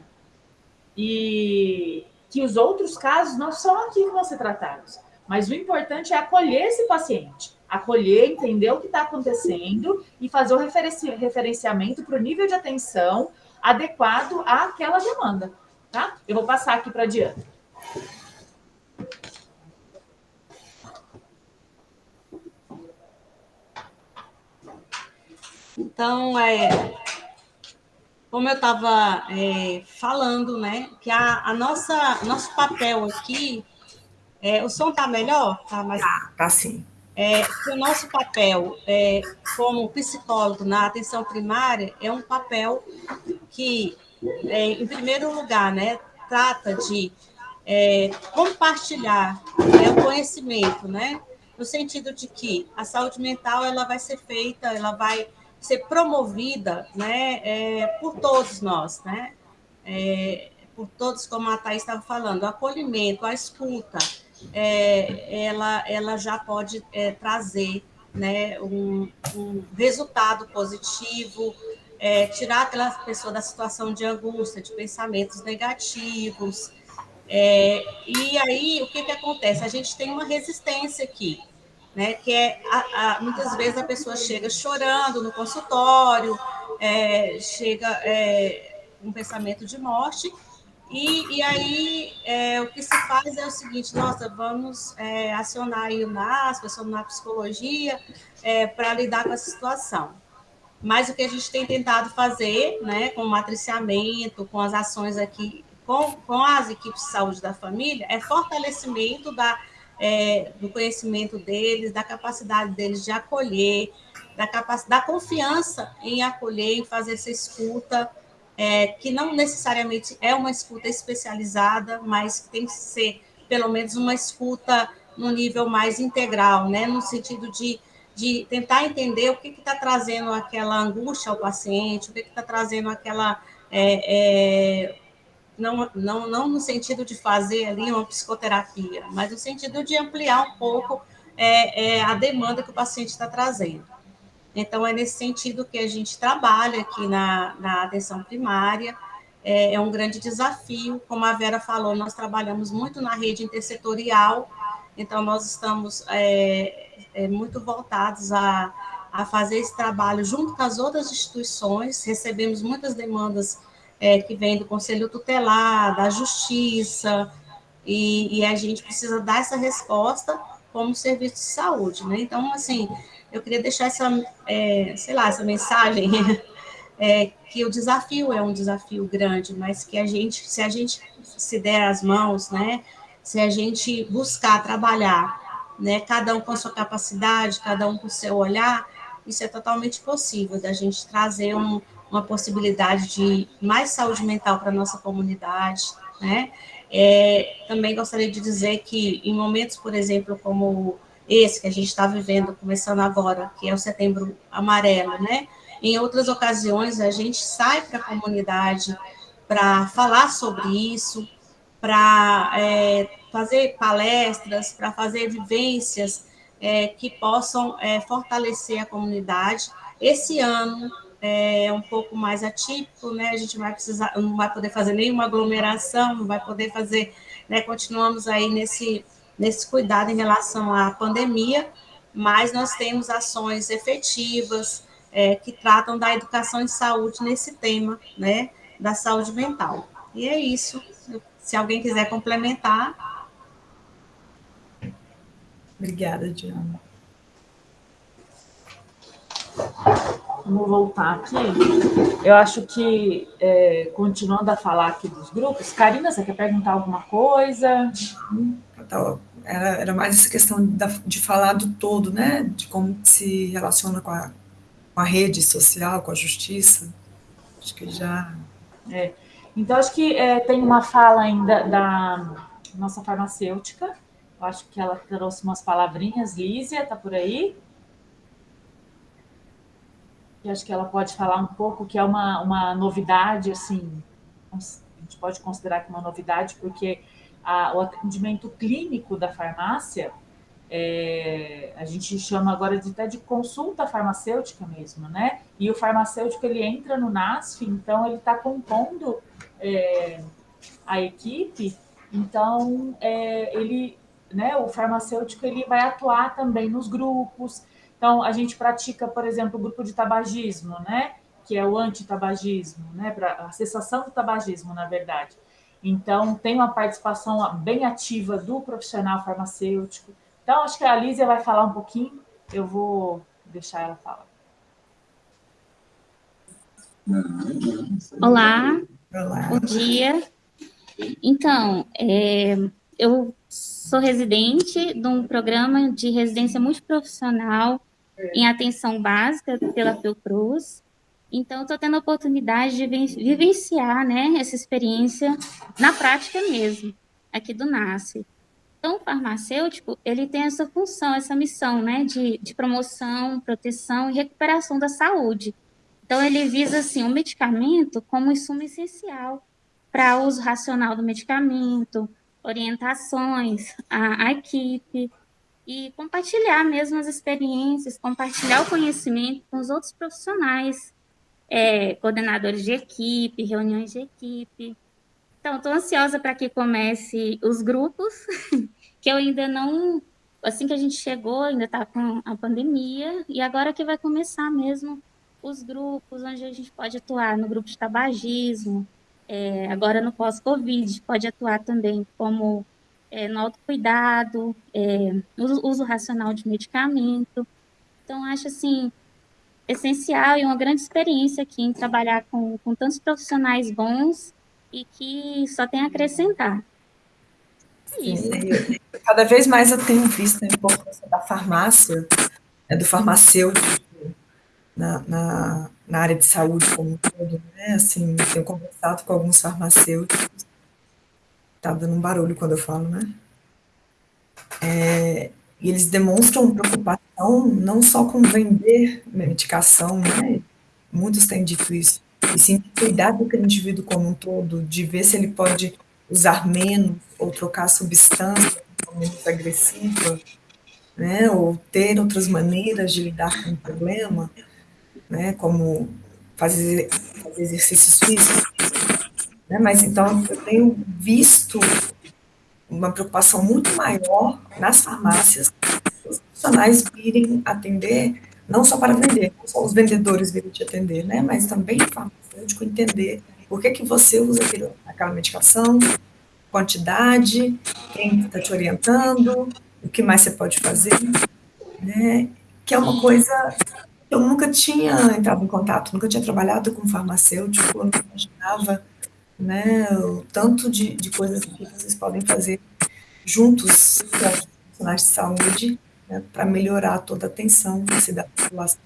E que os outros casos não são aqui que vão ser tratados. Mas o importante é acolher esse paciente, acolher, entender o que está acontecendo e fazer o referenci referenciamento para o nível de atenção adequado àquela demanda. Tá? Eu vou passar aqui para a Diana. Então, é, como eu estava é, falando, né, que a, a nossa nosso papel aqui, é, o som está melhor, tá? Mas, tá, tá sim. É, o nosso papel é, como psicólogo na atenção primária é um papel que, é, em primeiro lugar, né, trata de é, compartilhar né, o conhecimento, né, no sentido de que a saúde mental ela vai ser feita, ela vai ser promovida né, é, por todos nós, né? É, por todos, como a Thais estava falando, o acolhimento, a escuta, é, ela, ela já pode é, trazer né, um, um, resultado positivo, é, tirar aquela pessoa da situação de angústia, de pensamentos negativos. É, e aí, o que, que acontece? A gente tem uma resistência aqui né? Que é a, a, muitas vezes a pessoa chega chorando no consultório, é, chega é, um pensamento de morte, e, e aí é, o que se faz é o seguinte: nossa, vamos é, acionar aí o NASP, acionar a psicologia é, para lidar com essa situação. Mas o que a gente tem tentado fazer, né, com o matriciamento, com as ações aqui, com, com as equipes de saúde da família, é fortalecimento da é, do conhecimento deles, da capacidade deles de acolher, da, da confiança em acolher, em fazer essa escuta, é, que não necessariamente é uma escuta especializada, mas que tem que ser pelo menos uma escuta no nível mais integral, né? No sentido de, de tentar entender o que está trazendo aquela angústia ao paciente, o que está trazendo aquela. É, é, não, não, não no sentido de fazer ali uma psicoterapia, mas no sentido de ampliar um pouco é, é a demanda que o paciente está trazendo. Então, é nesse sentido que a gente trabalha aqui na, na atenção primária, é, é, um grande desafio. Como a Vera falou, nós trabalhamos muito na rede intersetorial, então nós estamos é, é, muito voltados a, a fazer esse trabalho junto com as outras instituições, recebemos muitas demandas é, que vêm do Conselho Tutelar, da Justiça, e, e, a gente precisa dar essa resposta como serviço de saúde, né? Então, assim, eu queria deixar essa, é, sei lá, essa mensagem, é, que o desafio é um desafio grande, mas que a gente, se a gente se der as mãos, né, se a gente buscar trabalhar, né, cada um com a sua capacidade, cada um com o seu olhar, isso é totalmente possível, da gente trazer um, uma possibilidade de mais saúde mental para a nossa comunidade, né, é, também gostaria de dizer que em momentos, por exemplo, como esse que a gente está vivendo, começando agora, que é o setembro amarelo, né? Em outras ocasiões, a gente sai para a comunidade para falar sobre isso, para é, fazer palestras, para fazer vivências é, que possam é, fortalecer a comunidade. Esse ano é um pouco mais atípico, né? A gente vai precisar, não vai poder fazer nenhuma aglomeração, não vai poder fazer, né? Continuamos aí nesse nesse cuidado em relação à pandemia, mas nós temos ações efetivas é, que tratam da educação em saúde nesse tema, né, da saúde mental. E é isso. Se alguém quiser complementar. Obrigada, Diana. Vamos voltar aqui. Eu acho que, é, continuando a falar aqui dos grupos, Karina, você quer perguntar alguma coisa? Era, era mais essa questão de falar do todo, né? De como se relaciona com a, com a rede social, com a justiça. Acho que já. É. Então, acho que é, tem uma fala ainda da nossa farmacêutica. Acho que ela trouxe umas palavrinhas. Lízia, está por aí? E acho que ela pode falar um pouco que é uma, uma novidade, assim, a gente pode considerar que é uma novidade, porque a, o atendimento clínico da farmácia, é, a gente chama agora de, até de consulta farmacêutica mesmo, né? E o farmacêutico, ele entra no NASF, então ele está compondo é, a equipe, então é, ele, né, o farmacêutico, ele vai atuar também nos grupos, então a gente pratica, por exemplo, o grupo de tabagismo, né? Que é o antitabagismo, né? Para a cessação do tabagismo, na verdade. Então, tem uma participação bem ativa do profissional farmacêutico. Então, acho que a Lízia vai falar um pouquinho, eu vou deixar ela falar. Olá, Olá. bom dia. Então, é, eu sou residente de um programa de residência multiprofissional em atenção básica pela Fiocruz, então, estou tendo a oportunidade de vivenciar né, essa experiência na prática mesmo, aqui do NASCE. Então, o farmacêutico, ele tem essa função, essa missão né, de, de promoção, proteção e recuperação da saúde. Então, ele visa, assim, o medicamento como insumo essencial para uso racional do medicamento, orientações à, à equipe, e compartilhar mesmo as experiências, compartilhar o conhecimento com os outros profissionais é, coordenadores de equipe, reuniões de equipe. Então, estou ansiosa para que comece os grupos, que eu ainda não. Assim que a gente chegou, ainda está com a pandemia, e agora que vai começar mesmo os grupos, onde a gente pode atuar no grupo de tabagismo, é, agora no pós-Covid, pode atuar também como é, no autocuidado, é, uso, uso racional de medicamento. Então, acho assim, essencial e uma grande experiência aqui em trabalhar com, com tantos profissionais bons e que só tem a acrescentar. É isso. Cada vez mais eu tenho visto a importância da farmácia, né, do farmacêutico na, na, na, área de saúde como um todo, né? Assim, tenho conversado com alguns farmacêuticos. Tá dando um barulho quando eu falo, né? É, e eles demonstram preocupação não só com vender medicação, né? Muitos têm dito isso, e sim cuidar do indivíduo como um todo, de ver se ele pode usar menos ou trocar substância menos agressiva, né? Ou ter outras maneiras de lidar com o problema, né? Como fazer, fazer exercícios físicos. Né? Mas então eu tenho visto uma preocupação muito maior nas farmácias, os profissionais virem atender, não só para vender, não só os vendedores virem te atender, né, mas também o farmacêutico entender por que, que você usa aquela medicação, quantidade, quem está te orientando, o que mais você pode fazer, né, que é uma coisa eu nunca tinha entrado em contato, nunca tinha trabalhado com farmacêutico, eu não imaginava né, o tanto de, de coisas que vocês podem fazer juntos com os profissionais de saúde né, para melhorar toda a atenção da população.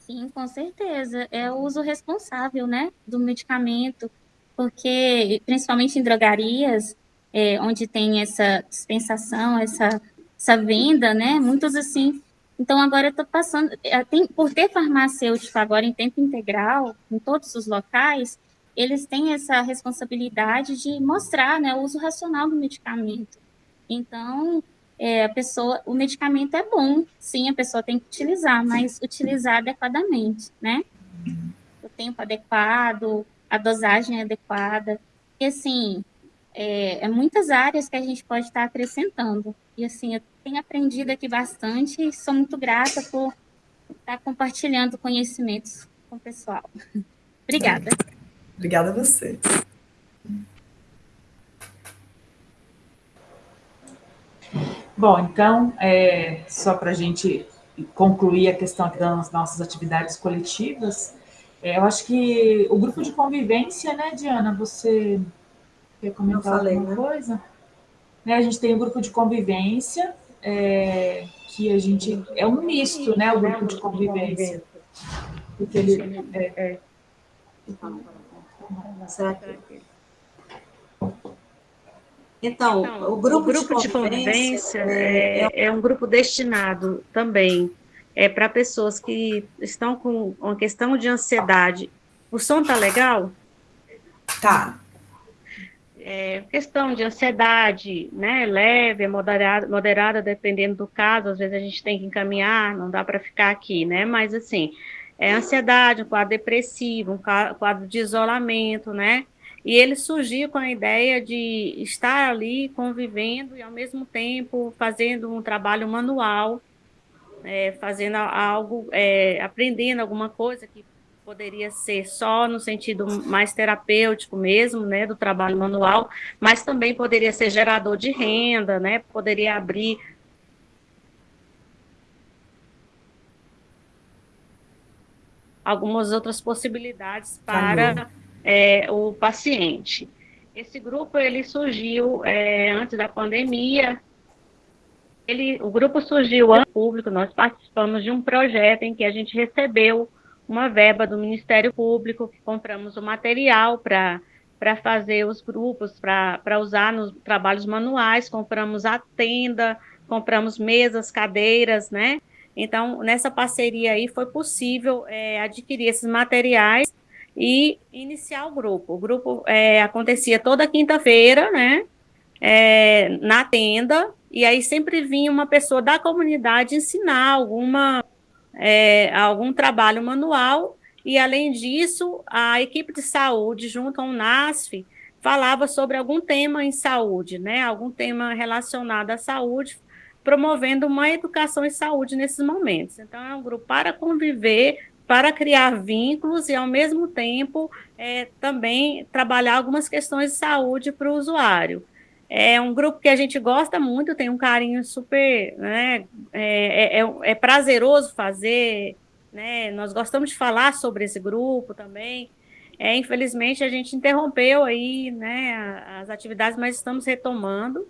Sim, com certeza. É o uso responsável, né, do medicamento, porque principalmente em drogarias, é, onde tem essa dispensação, essa, essa venda, né, muitos assim. Então agora eu estou passando, é, tem, por ter farmacêutico agora em tempo integral em todos os locais, eles têm essa responsabilidade de mostrar né, o uso racional do medicamento. Então, é, a pessoa, o medicamento é bom, sim, a pessoa tem que utilizar, mas utilizar adequadamente, né? O tempo adequado, a dosagem adequada. E, assim, é, é muitas áreas que a gente pode estar acrescentando. E, assim, eu tenho aprendido aqui bastante e sou muito grata por estar compartilhando conhecimentos com o pessoal. Obrigada. Obrigada a você. Bom, então, é, só para a gente concluir a questão das nossas atividades coletivas, é, eu acho que o grupo de convivência, né, Diana, você quer comentar alguma né? coisa? Né, a gente tem o grupo de convivência, é, que a gente é um misto, né, o grupo de convivência. Porque ele, é, é. Será que... Então, então, o grupo, o grupo de, convivência, de convivência é, é, é, um grupo destinado também é, para pessoas que estão com uma questão de ansiedade. O som tá legal? Tá. É, questão de ansiedade, né, leve, moderada, moderada, dependendo do caso, às vezes a gente tem que encaminhar, não dá para ficar aqui, né, mas assim, é, ansiedade, um quadro depressivo, um quadro de isolamento, né? E ele surgiu com a ideia de estar ali convivendo e, ao mesmo tempo, fazendo um trabalho manual, é, fazendo algo, é, aprendendo alguma coisa que poderia ser só no sentido mais terapêutico mesmo, né, do trabalho manual, mas também poderia ser gerador de renda, né, poderia abrir algumas outras possibilidades para é, o paciente. Esse grupo ele surgiu é, antes da pandemia. Ele, o grupo surgiu antes do público. Nós participamos de um projeto em que a gente recebeu uma verba do Ministério Público, compramos o material para para fazer os grupos, para usar nos trabalhos manuais, compramos a tenda, compramos mesas, cadeiras, né? Então, nessa parceria aí foi possível é, adquirir esses materiais e iniciar o grupo. O grupo é, acontecia toda quinta-feira, né? É, na tenda, e aí sempre vinha uma pessoa da comunidade ensinar alguma, é, algum trabalho manual, e além disso, a equipe de saúde, junto ao NASF, falava sobre algum tema em saúde, né? Algum tema relacionado à saúde, promovendo uma educação em saúde nesses momentos. Então, é um grupo para conviver, para criar vínculos e, ao mesmo tempo, é, também trabalhar algumas questões de saúde para o usuário. É um grupo que a gente gosta muito, tem um carinho super, né, é, é, é, é prazeroso fazer, né, nós gostamos de falar sobre esse grupo também, é, infelizmente a gente interrompeu aí, né, as atividades, mas estamos retomando,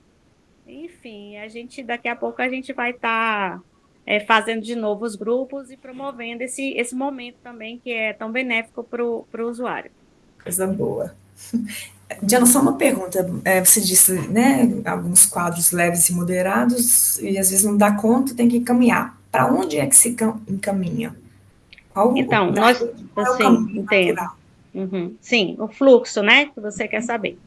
enfim, a gente daqui a pouco a gente vai estar tá, é, fazendo de novo os grupos e promovendo esse, esse momento também que é tão benéfico para o usuário. Coisa boa. Diana, só uma pergunta. É, você disse, né, alguns quadros leves e moderados, e às vezes não dá conta, tem que encaminhar. Para onde é que se encaminha? Qual então, nós, é assim, entendo. Uhum. Sim, o fluxo, né, que você quer saber.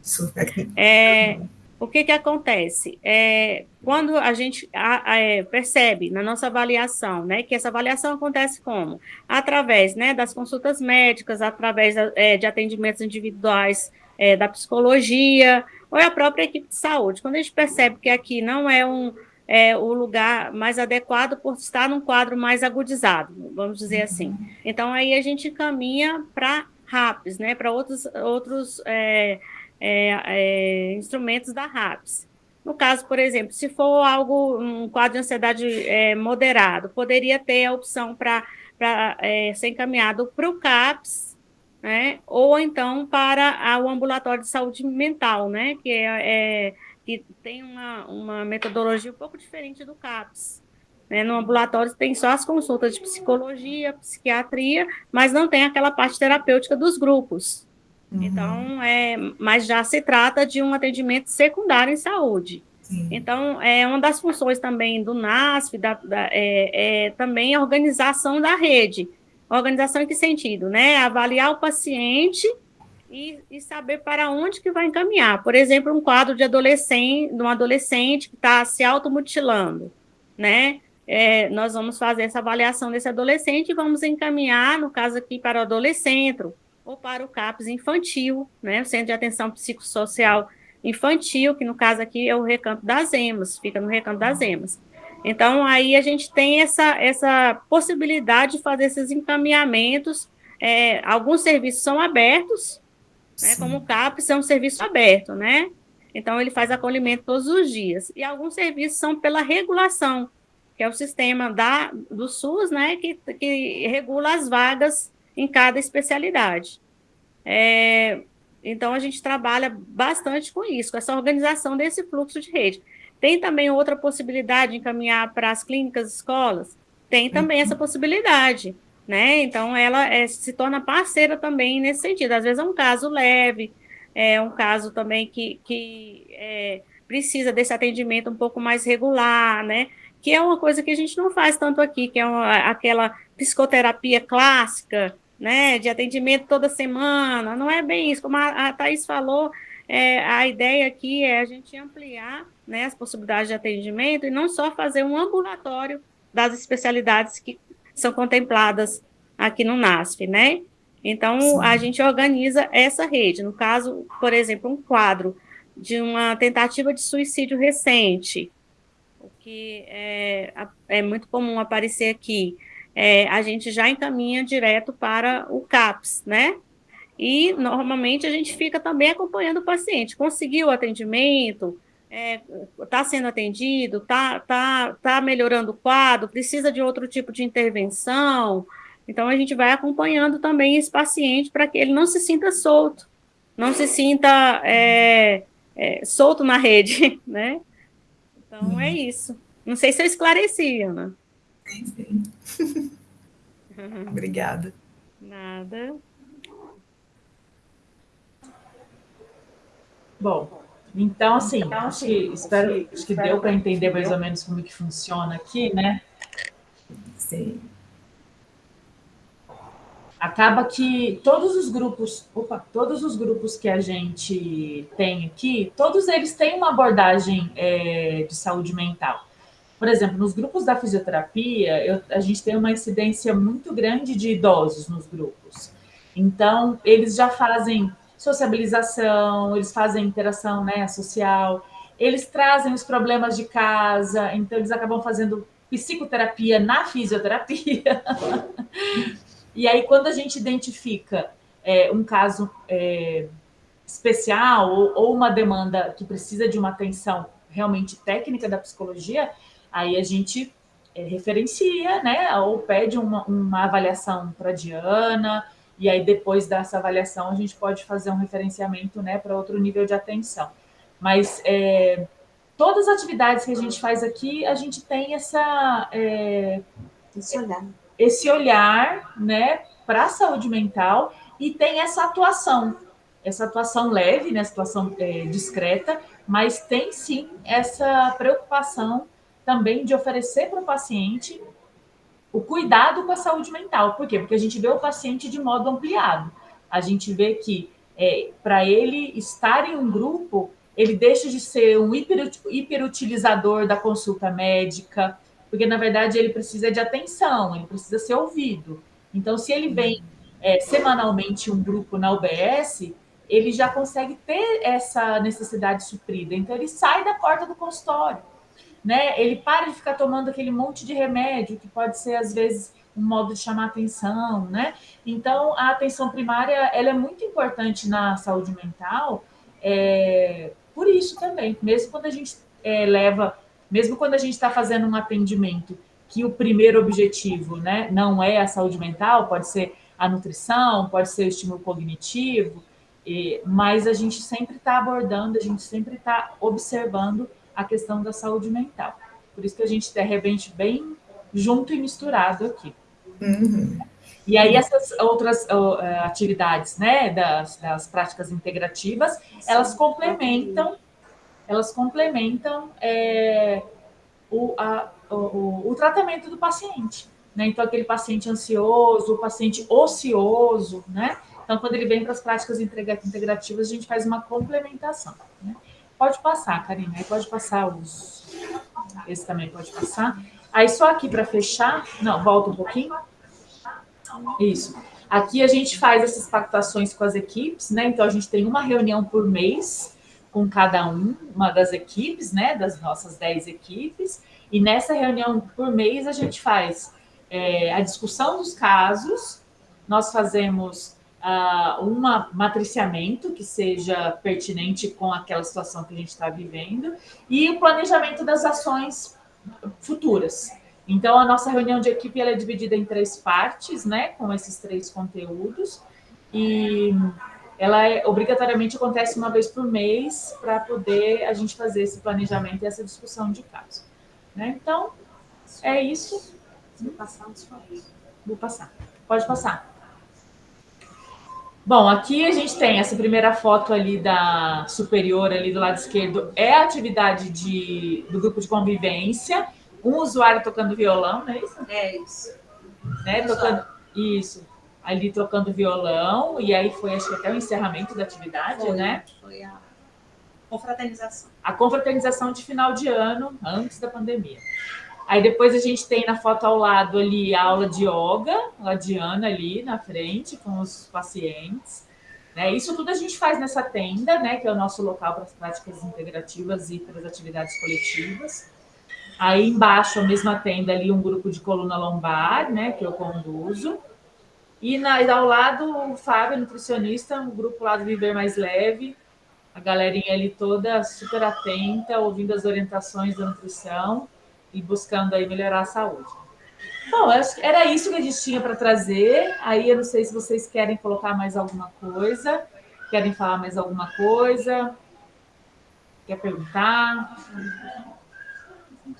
É, o que que acontece? É, quando a gente a, a, é, percebe na nossa avaliação, né, que essa avaliação acontece como? Através, né, das consultas médicas, através é, de atendimentos individuais é, da psicologia, ou é a própria equipe de saúde. Quando a gente percebe que aqui não é um é, o lugar mais adequado por estar num quadro mais agudizado, vamos dizer assim. Então, aí a gente caminha para RAPS, né, para outros, outros é, é, é, instrumentos da RAPS. No caso, por exemplo, se for algo, um quadro de ansiedade é, moderado, poderia ter a opção para é, ser encaminhado para o CAPS, né? Ou então para o ambulatório de saúde mental, né? Que, é, é, que tem uma, uma metodologia um pouco diferente do CAPS. Né? No ambulatório tem só as consultas de psicologia, psiquiatria, mas não tem aquela parte terapêutica dos grupos. Uhum. Então, é, mas já se trata de um atendimento secundário em saúde. Sim. Então, é uma das funções também do NASF, da, da é, é, também a organização da rede. Organização em que sentido? Né? Avaliar o paciente e, e, saber para onde que vai encaminhar. Por exemplo, um quadro de adolescente, de um adolescente que está se automutilando, né? É, nós vamos fazer essa avaliação desse adolescente e vamos encaminhar, no caso aqui, para o adolescente ou para o CAPS infantil, né? O Centro de Atenção Psicossocial Infantil, que no caso aqui é o Recanto das Emas, fica no Recanto das Emas. Então, aí a gente tem essa, essa possibilidade de fazer esses encaminhamentos. É, alguns serviços são abertos, né, como o CAPES é um serviço aberto, né? Então, ele faz acolhimento todos os dias. E alguns serviços são pela regulação, que é o sistema da, do SUS, né, que, que regula as vagas em cada especialidade. É, então, a gente trabalha bastante com isso, com essa organização desse fluxo de rede. Tem também outra possibilidade de encaminhar para as clínicas, escolas? Tem também uhum. essa possibilidade, né? Então, ela é, se torna parceira também nesse sentido. Às vezes é um caso leve, é um caso também que, que é, precisa desse atendimento um pouco mais regular, né? Que é uma coisa que a gente não faz tanto aqui, que é uma, aquela psicoterapia clássica, né? De atendimento toda semana. Não é bem isso. Como a, a Thais falou, é, a ideia aqui é a gente ampliar né, as possibilidades de atendimento e não só fazer um ambulatório das especialidades que são contempladas aqui no NASF, né? Então, Sim. a gente organiza essa rede. No caso, por exemplo, um quadro de uma tentativa de suicídio recente, o que é, é muito comum aparecer aqui, é, a gente já encaminha direto para o CAPS, né? E, normalmente, a gente fica também acompanhando o paciente. Conseguiu o atendimento, está é, tá sendo atendido, está tá, tá melhorando o quadro, precisa de outro tipo de intervenção. Então, a gente vai acompanhando também esse paciente para que ele não se sinta solto, não se sinta é, é, solto na rede, né? Então, é isso. Não sei se eu esclareci, Ana. Sim, sim. Obrigada. Nada. Bom, então, assim, então, acho que, espero, acho que deu para entender mais ou menos como que funciona aqui, né? Sim. Acaba que todos os grupos, opa, todos os grupos que a gente tem aqui, todos eles têm uma abordagem é, de saúde mental. Por exemplo, nos grupos da fisioterapia, eu, a gente tem uma incidência muito grande de idosos nos grupos. Então, eles já fazem sociabilização, eles fazem interação né, social, eles trazem os problemas de casa, então eles acabam fazendo psicoterapia na fisioterapia. e aí, quando a gente identifica é, um caso é, especial ou, ou, uma demanda que precisa de uma atenção realmente técnica da psicologia, aí a gente é, referencia, né, ou pede uma, uma avaliação para Diana, e aí depois dessa avaliação a gente pode fazer um referenciamento né, para outro nível de atenção. Mas é, todas as atividades que a gente faz aqui, a gente tem essa, é, esse olhar, esse olhar né, para a saúde mental e tem essa atuação. essa atuação leve, né, atuação é, discreta, mas tem sim essa preocupação também de oferecer para o paciente o cuidado com a saúde mental. Por quê? Porque a gente vê o paciente de modo ampliado. A gente vê que é, para ele estar em um grupo, ele deixa de ser um hiper, hiperutilizador da consulta médica, porque na verdade ele precisa de atenção, ele precisa ser ouvido. Então, se ele vem é, semanalmente um grupo na UBS, ele já consegue ter essa necessidade suprida. Então, ele sai da porta do consultório né? Ele para de ficar tomando aquele monte de remédio que pode ser às vezes um modo de chamar atenção, né? Então a atenção primária ela é muito importante na saúde mental, é, por isso também, mesmo quando a gente é, leva, mesmo quando a gente está fazendo um atendimento que o primeiro objetivo, né, não é a saúde mental, pode ser a nutrição, pode ser o estímulo cognitivo, e, mas a gente sempre está abordando, a gente sempre está observando a questão da saúde mental. Por isso que a gente de repente bem junto e misturado aqui. Uhum. E aí essas outras uh, atividades, né, das, das, práticas integrativas, elas complementam, elas complementam é, o, a, o, o, tratamento do paciente. Né? Então, aquele paciente ansioso, o paciente ocioso, né? Então, quando ele vem para as práticas integrativas, a gente faz uma complementação. Né? Pode passar, Karina. Aí pode passar os. Esse também pode passar. Aí só aqui para fechar. Não, volta um pouquinho. Isso. Aqui a gente faz essas pactuações com as equipes, né? Então a gente tem uma reunião por mês com cada um, uma das equipes, né? Das nossas 10 equipes. E nessa reunião por mês a gente faz é, a discussão dos casos, nós fazemos uh, um matriciamento que seja pertinente com aquela situação que a gente está vivendo e o planejamento das ações futuras. Então, a nossa reunião de equipe é dividida em três partes, né, com esses três conteúdos, e ela é, obrigatoriamente acontece uma vez por mês para poder a gente fazer esse planejamento e essa discussão de caso. Né? Então, é isso. Vou passar Vou passar. Pode passar. Bom, aqui a gente tem essa primeira foto ali da superior, ali do lado esquerdo, é a atividade de, do grupo de convivência, um usuário tocando violão, não é isso? É isso. Né, tocando, isso, ali tocando violão, e aí foi, acho que até o encerramento da atividade, foi, né? Foi a confraternização. A confraternização de final de ano, antes da pandemia. Aí depois a gente tem na foto ao lado ali a aula de yoga, a Diana ali na frente com os pacientes. Né? Isso tudo a gente faz nessa tenda, né, que é o nosso local para as práticas integrativas e para as atividades coletivas. Aí embaixo, a mesma tenda ali, um grupo de coluna lombar, né, que eu conduzo. E, na, e ao lado, o Fábio, nutricionista, um grupo lá do Viver Mais Leve, a galerinha ali toda super atenta, ouvindo as orientações da nutrição e buscando aí melhorar a saúde. Bom, era isso que a gente tinha para trazer. Aí eu não sei se vocês querem colocar mais alguma coisa, querem falar mais alguma coisa, quer perguntar.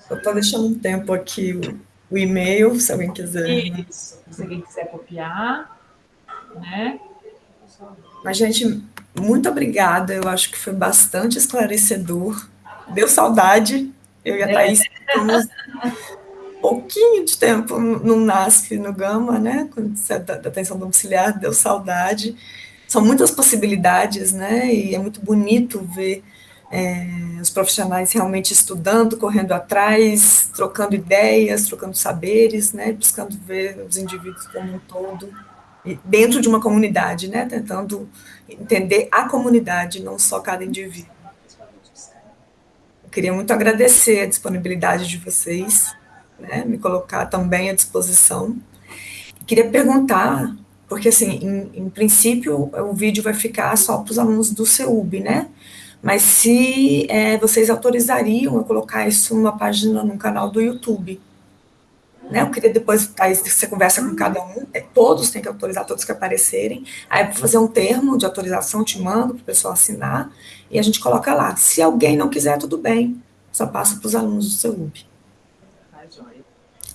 Eu estou deixando um tempo aqui o, e-mail, se alguém quiser. Isso, se alguém quiser copiar, né? Mas, gente, muito obrigada. Eu acho que foi bastante esclarecedor. Deu saudade eu e a Thaís ficamos um pouquinho de tempo no NASF, no Gama, né? Da, da atenção domiciliar, deu saudade. São muitas possibilidades, né? E é muito bonito ver é, os profissionais realmente estudando, correndo atrás, trocando ideias, trocando saberes, né? Buscando ver os indivíduos como um todo dentro de uma comunidade, né? Tentando entender a comunidade, não só cada indivíduo. Queria muito agradecer a disponibilidade de vocês, né, me colocar também à disposição. Queria perguntar, porque assim, em, em princípio o vídeo vai ficar só para os alunos do CEUB, né? Mas se é, vocês autorizariam eu colocar isso numa página, num canal do YouTube, né? Eu queria depois, aí você conversa com cada um, é, todos têm que autorizar, todos que aparecerem, aí vou fazer um termo de autorização, te mando para o pessoal assinar, e a gente coloca lá. Se alguém não quiser, tudo bem, só passa para os alunos do seu UB.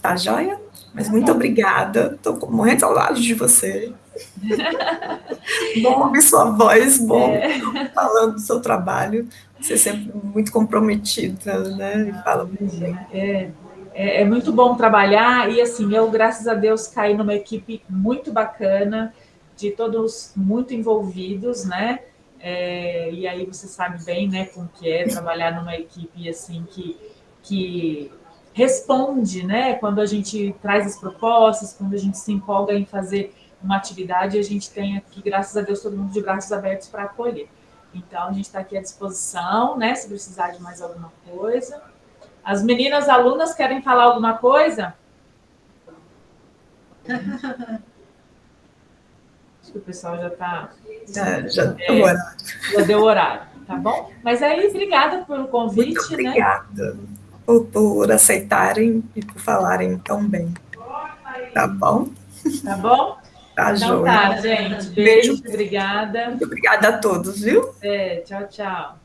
Tá joia? Mas muito obrigada. Estou morrendo de saudade de você. bom ouvir sua voz, bom é. falando do seu trabalho. Você é sempre muito comprometida, né? E fala muito bem. É, é, é, muito bom trabalhar e assim, eu, graças a Deus, caí numa equipe muito bacana, de todos muito envolvidos, né? É, e aí você sabe bem, né, como que é trabalhar numa equipe assim que, que responde, né? Quando a gente traz as propostas, quando a gente se empolga em fazer uma atividade, a gente tem aqui, graças a Deus, todo mundo de braços abertos para acolher. Então, a gente está aqui à disposição, né? Se precisar de mais alguma coisa. As meninas alunas querem falar alguma coisa? Acho que o pessoal já está. Já, já deu é, horário. Já deu horário, tá bom? Mas aí, obrigada pelo convite. Muito né? obrigada né? por, por aceitarem e por falarem tão bem. Tá bom? Tá bom? Tá, então tá, gente. Beijo, Beijo. obrigada. Muito obrigada a todos, viu? É, tchau, tchau.